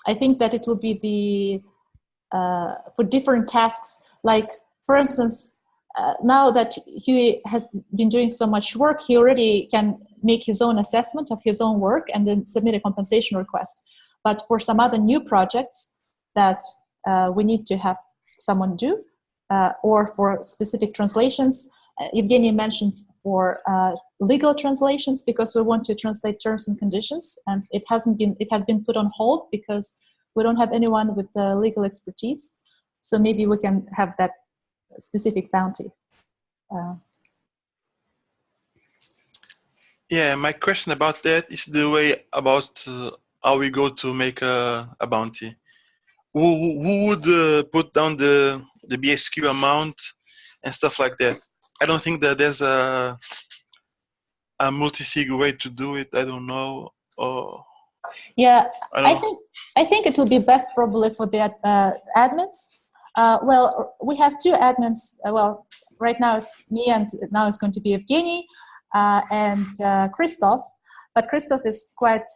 Speaker 1: I think that it will be the uh, for different tasks. Like for instance, uh, now that Huey has been doing so much work, he already can make his own assessment of his own work and then submit a compensation request. But for some other new projects, that uh, we need to have someone do, uh, or for specific translations. Uh, Evgeny mentioned for uh, legal translations because we want to translate terms and conditions, and it hasn't been it has been put on hold because we don't have anyone with the legal expertise. So maybe we can have that specific bounty. Uh,
Speaker 2: yeah, my question about that is the way about uh, how we go to make a, a bounty who, who would uh, put down the the BSQ amount and stuff like that. I don't think that there's a a multi-sig way to do it. I don't know. Or
Speaker 1: yeah, I, I think I think it will be best probably for the uh, admins. Uh, well, we have two admins. Uh, well, right now it's me, and now it's going to be Evgeny uh, and uh, Christoph. But Christoph is quite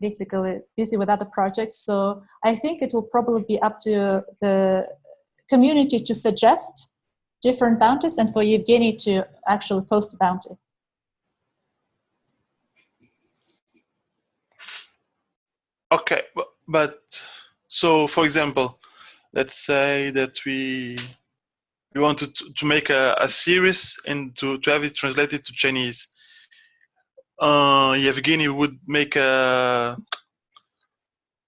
Speaker 1: basically busy with other projects. So I think it will probably be up to the community to suggest different bounties and for Evgeny to actually post a bounty.
Speaker 2: Okay, but so for example, let's say that we we wanted to, to make a, a series and to, to have it translated to Chinese uh, Yevgeny would make a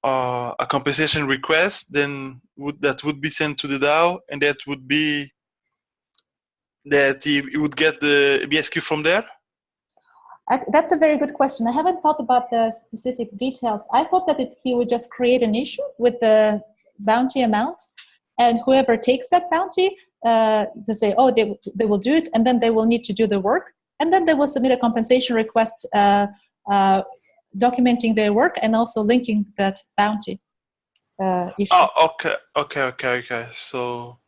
Speaker 2: uh, a compensation request, then would that would be sent to the DAO, and that would be that he, he would get the BSQ from there.
Speaker 1: I, that's a very good question. I haven't thought about the specific details. I thought that it, he would just create an issue with the bounty amount, and whoever takes that bounty, uh, they say, oh, they, they will do it, and then they will need to do the work and then they will submit a compensation request uh, uh, documenting their work and also linking that bounty uh, issue.
Speaker 2: Oh, okay, okay, okay, okay. So,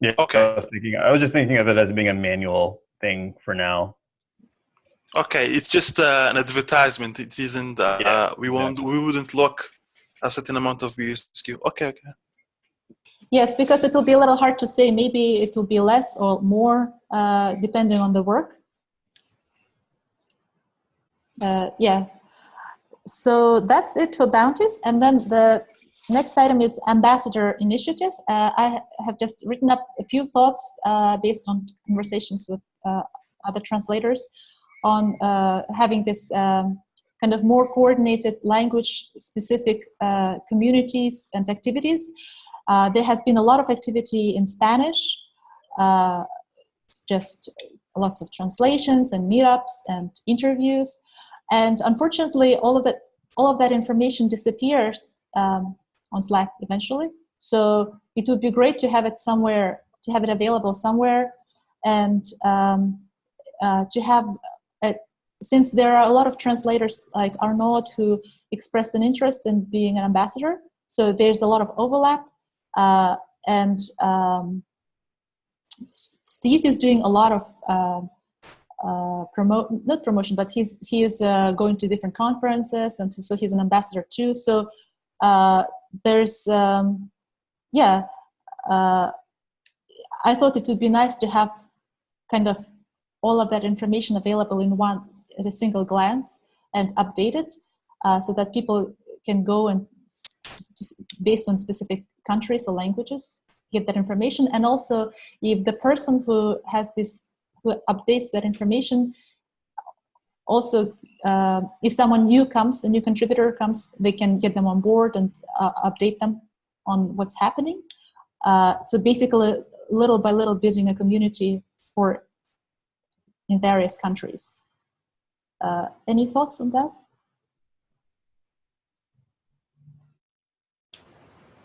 Speaker 4: yeah, okay. I was thinking. I was just thinking of it as being a manual thing for now.
Speaker 2: Okay, it's just uh, an advertisement. It isn't. Uh, yeah, we won't. We wouldn't lock a certain amount of BSQ. Okay, okay.
Speaker 1: Yes, because it will be a little hard to say. Maybe it will be less or more, uh, depending on the work uh, yeah. So that's it for bounties. And then the next item is ambassador initiative. Uh, I have just written up a few thoughts uh, based on conversations with uh, other translators on uh, having this um, kind of more coordinated language specific uh, communities and activities. there has been a lot of activity in Spanish uh, just lots of translations and meetups and interviews. And unfortunately, all of that, all of that information disappears um, on Slack eventually. So it would be great to have it somewhere, to have it available somewhere, and um, uh, to have, since there are a lot of translators like Arnaud who expressed an interest in being an ambassador, so there's a lot of overlap, uh, and um, Steve is doing a lot of uh, uh, promote not promotion, but he's he is uh, going to different conferences, and so he's an ambassador too. So uh, there's um, yeah, uh, I thought it would be nice to have kind of all of that information available in one at a single glance and updated, uh, so that people can go and based on specific countries or languages get that information. And also if the person who has this who updates that information also uh, if someone new comes a new contributor comes they can get them on board and uh, update them on what's happening. Uh, so basically little by little building a community for in various countries uh, any thoughts on that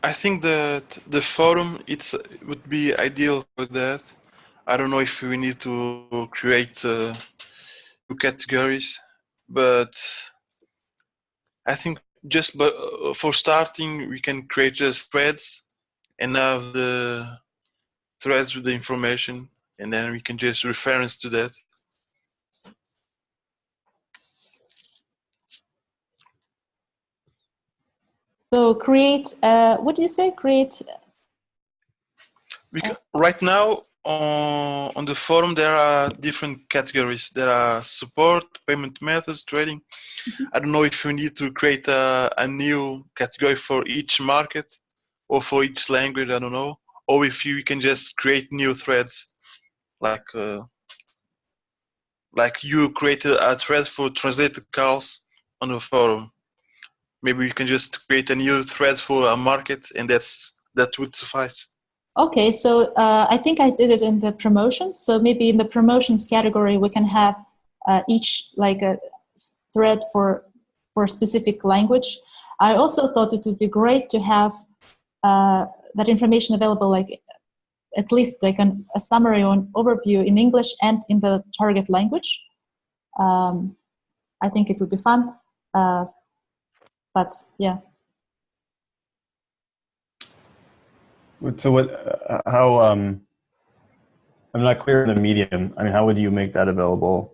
Speaker 2: I think that the forum it's it would be ideal for that. I don't know if we need to create uh, two categories, but I think just but uh, for starting, we can create just threads and have the threads with the information, and then we can just reference to that.
Speaker 1: So create, uh, what do you say? Create.
Speaker 2: We can, right now on, on the forum, there are different categories. There are support, payment methods, trading. Mm -hmm. I don't know if we need to create a, a new category for each market or for each language, I don't know. Or if you can just create new threads like uh, like you created a thread for translated calls on the forum maybe we can just create a new thread for a market and that's that would suffice.
Speaker 1: Okay so uh, i think i did it in the promotions. So maybe in the promotions category we can have uh, each like a thread for for specific language. I also thought it would be great to have uh, that information available like at least like an, a summary or an overview in english and in the target language. Um, i think it would be fun. Uh, but yeah.
Speaker 4: So what uh, how um i'm not clear on the medium. I mean how would you make that available?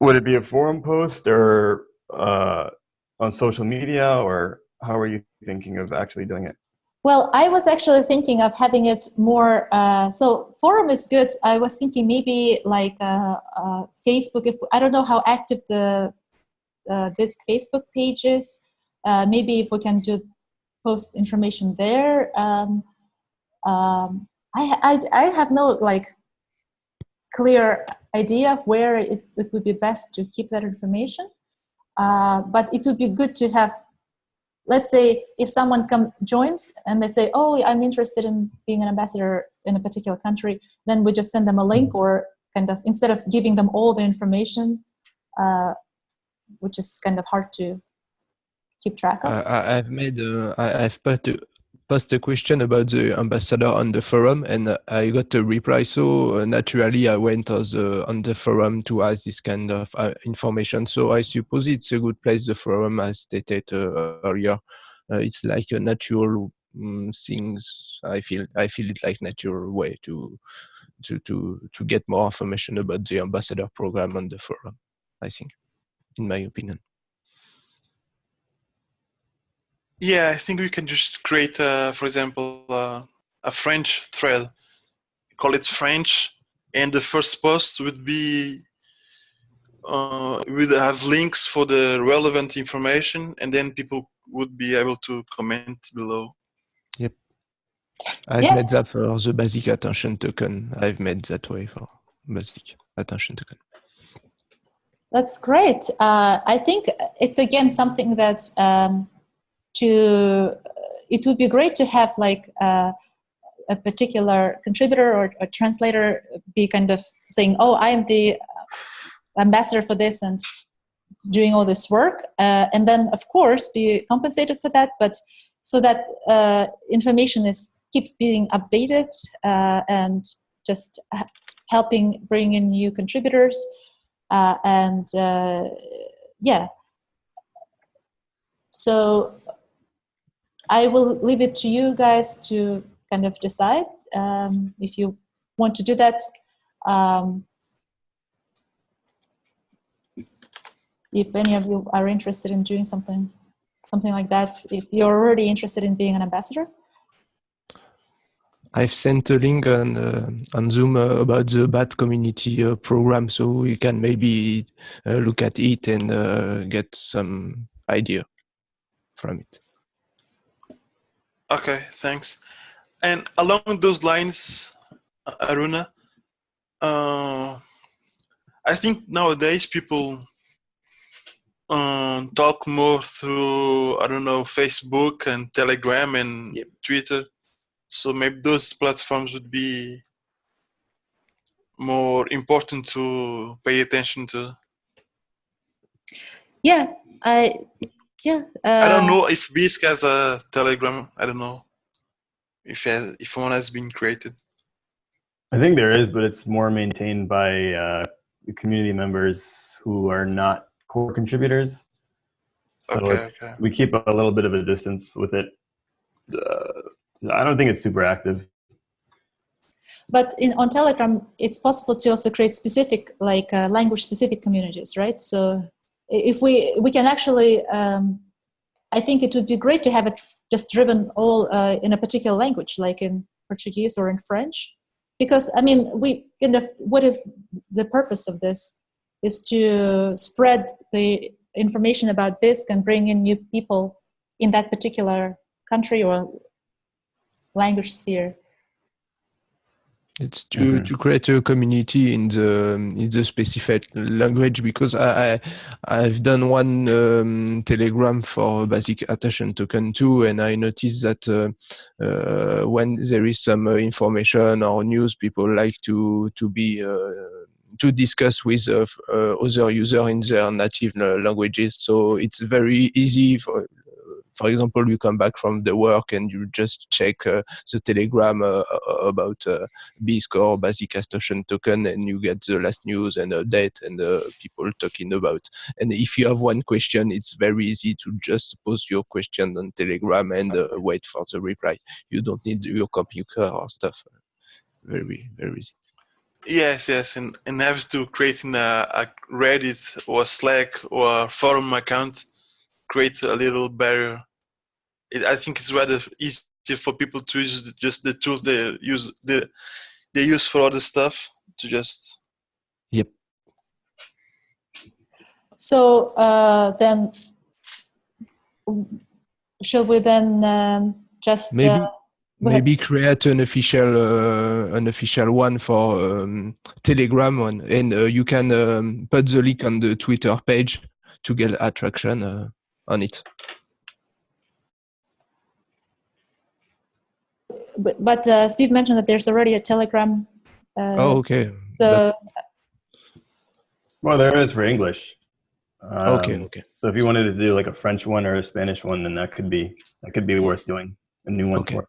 Speaker 4: Would it be a forum post or uh, on social media or how are you thinking of actually doing it?
Speaker 1: Well i was actually thinking of having it more uh, so forum is good. I was thinking maybe like uh, uh, facebook if i don't know how active the uh, this Facebook pages. Uh, maybe if we can do post information there. Um, um, I, I, I have no like clear idea where it, it would be best to keep that information. Uh, but it would be good to have, let's say if someone come joins and they say, oh, I'm interested in being an ambassador in a particular country, then we just send them a link or kind of, instead of giving them all the information, uh, which is kind of hard to keep track of.
Speaker 3: I, have made uh, I, have put a, posted a question about the ambassador on the forum, and I got a reply. So uh, naturally, I went on the, on the forum to ask this kind of uh, information. So I suppose it's a good place. The forum, as stated uh, earlier, uh, it's like a natural um, things. I feel I feel it like natural way to to to to get more information about the ambassador program on the forum. I think in my opinion.
Speaker 2: Yeah, I think we can just create, uh, for example, uh, a French thread, call it French, and the first post would be, uh, would have links for the relevant information, and then people would be able to comment below.
Speaker 3: Yep. I've yeah. made that for the basic attention token. I've made that way for basic attention token.
Speaker 1: That's great. Uh, I think it's again something that um, to it would be great to have like uh, a particular contributor or a translator be kind of saying, "Oh, I am the ambassador for this," and doing all this work, uh, and then of course be compensated for that, but so that uh, information is keeps being updated uh, and just helping bring in new contributors uh, and uh, yeah so I will leave it to you guys to kind of decide um, if you want to do that. Um, if any of you are interested in doing something, something like that, if you're already interested in being an ambassador.
Speaker 3: I've sent a link on uh, on Zoom uh, about the BAT community uh, program, so you can maybe uh, look at it and uh, get some idea from it.
Speaker 2: Okay, thanks. And along those lines, Aruna, uh, I think nowadays people um, talk more through I don't know Facebook and Telegram and yep. Twitter so maybe those platforms would be more important to pay attention to.
Speaker 1: Yeah, I yeah.
Speaker 2: Uh, I don't know if Bisq has a Telegram. I don't know if has, if one has been created.
Speaker 4: I think there is, but it's more maintained by uh, community members who are not core contributors. So okay, okay. we keep a little bit of a distance with it. Uh, I don't think it's super active.
Speaker 1: But in, on Telegram, it's possible to also create specific, like uh, language-specific communities, right? So if we we can actually, um, I think it would be great to have it just driven all uh, in a particular language, like in Portuguese or in French, because I mean, we kind of what is the purpose of this? Is to spread the information about Bisq and bring in new people in that particular country or language sphere
Speaker 3: it's to, mm -hmm. to create a community in the in the specific language because I, I have done one um, telegram for basic attention token too and I noticed that uh, uh, when there is some uh, information or news people like to to be uh, to discuss with uh, uh, other users in their native languages so it's very easy for for example, you come back from the work and you just check uh, the telegram uh, uh about uh, Bisq or basic attention token and you get the last news and date and uh, people talking about. And if you have one question, it's very easy to just post your question on telegram and uh, wait for the reply. You don't need your computer or stuff. Very, very easy.
Speaker 2: Yes, yes, and and have to creating a, a Reddit or Slack or forum account create a little barrier. It, I think it's rather easy for people to use just the tools they use the they use for other stuff to just.
Speaker 3: Yep.
Speaker 1: So uh, then, shall we then um, just
Speaker 3: maybe uh, maybe create an official uh, an official one for um, Telegram one, and uh, you can um, put the link on the Twitter page to get attraction. On it.
Speaker 1: But, but uh, Steve mentioned that there's already a Telegram. Uh,
Speaker 3: oh, okay.
Speaker 1: So,
Speaker 4: well, there is for English.
Speaker 3: Um, okay, okay.
Speaker 4: So if you wanted to do like a French one or a Spanish one, then that could be that could be worth doing a new one okay. for.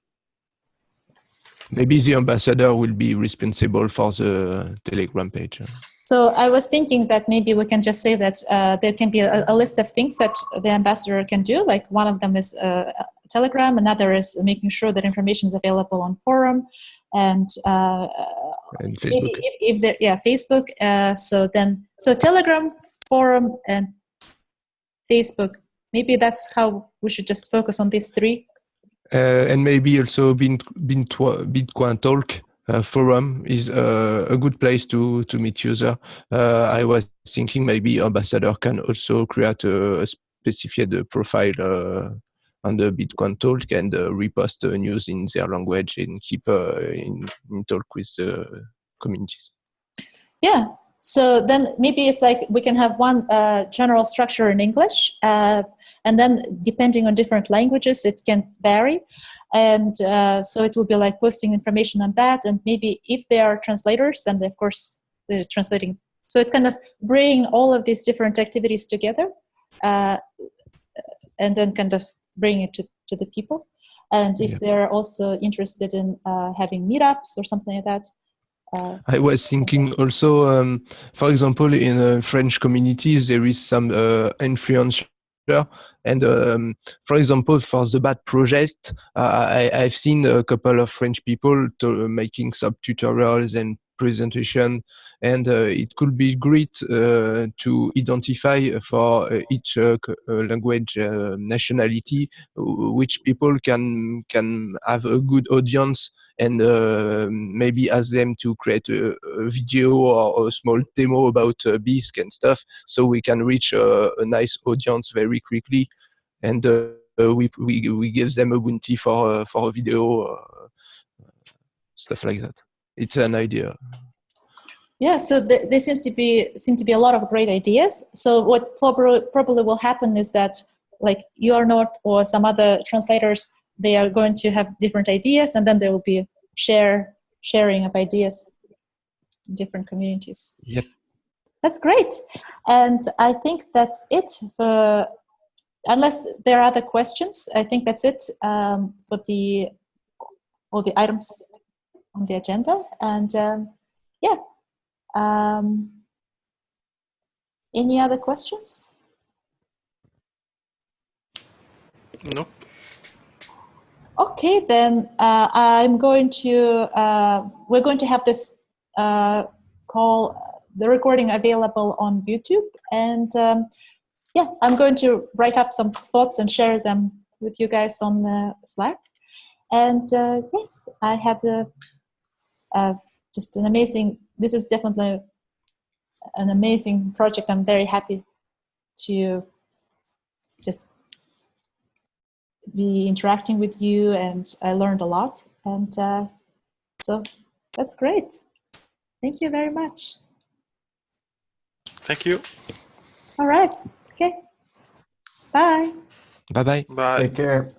Speaker 3: Maybe the ambassador will be responsible for the Telegram page.
Speaker 1: So I was thinking that maybe we can just say that uh, there can be a, a, list of things that the ambassador can do. Like one of them is uh, Telegram, another is making sure that information is available on forum, and, uh,
Speaker 3: and Facebook.
Speaker 1: If, if there, yeah, Facebook. Uh, so then, so Telegram, forum, and Facebook. Maybe that's how we should just focus on these three.
Speaker 3: Uh, and maybe also Bitcoin Talk forum is uh, a good place to to meet user. Uh, I was thinking maybe ambassador can also create a, specified profile uh, on the Bitcoin talk and uh, repost news in their language and keep uh, in, in, talk with the communities.
Speaker 1: Yeah. So then maybe it's like we can have one general structure in English, and then depending on different languages, it can vary. And uh, so it will be like posting information on that and maybe if they are translators and of course they're translating so it's kind of bringing all of these different activities together uh, and then kind of bring it to, to the people and if
Speaker 3: Yeah.
Speaker 1: they're also interested in uh, having meetups or something like that uh,
Speaker 3: I was thinking also, um, for example, in uh, French communities, there is some uh. And um, for example, for the BAT project, uh, I, I've seen a couple of French people making some tutorials and presentation. And uh, it could be great uh, to identify for uh, each uh, uh, language nationality which people can can have a good audience and uh, maybe ask them to create a, a video or a small demo about uh, Bisq and stuff, so we can reach a, a nice audience very quickly, and uh, we, we we give them a bounty for uh, for a video, uh, stuff like that. It's an idea.
Speaker 1: Yeah, so th- there seems to be seem to be a lot of great ideas. So what probably probably will happen is that like you are not or some other translators they are going to have different ideas and then there will be share sharing of ideas in different communities.
Speaker 3: Yep.
Speaker 1: That's great. And I think that's it for unless there are other questions, I think that's it um, for the all the items on the agenda. And um, yeah. Um, any other questions?
Speaker 2: Nope.
Speaker 1: Okay, then uh, I'm going to, uh, we're going to have this uh, call, the recording available on YouTube. And um, yeah, I'm going to write up some thoughts and share them with you guys on the Slack. And uh, yes, I had a, just an amazing, this is definitely an amazing project. I'm very happy to just be interacting with you and I learned a lot. And uh, so that's great. Thank you very much.
Speaker 2: Thank you.
Speaker 1: All right. Okay. Bye.
Speaker 3: Bye bye.
Speaker 2: Bye.
Speaker 4: Take care.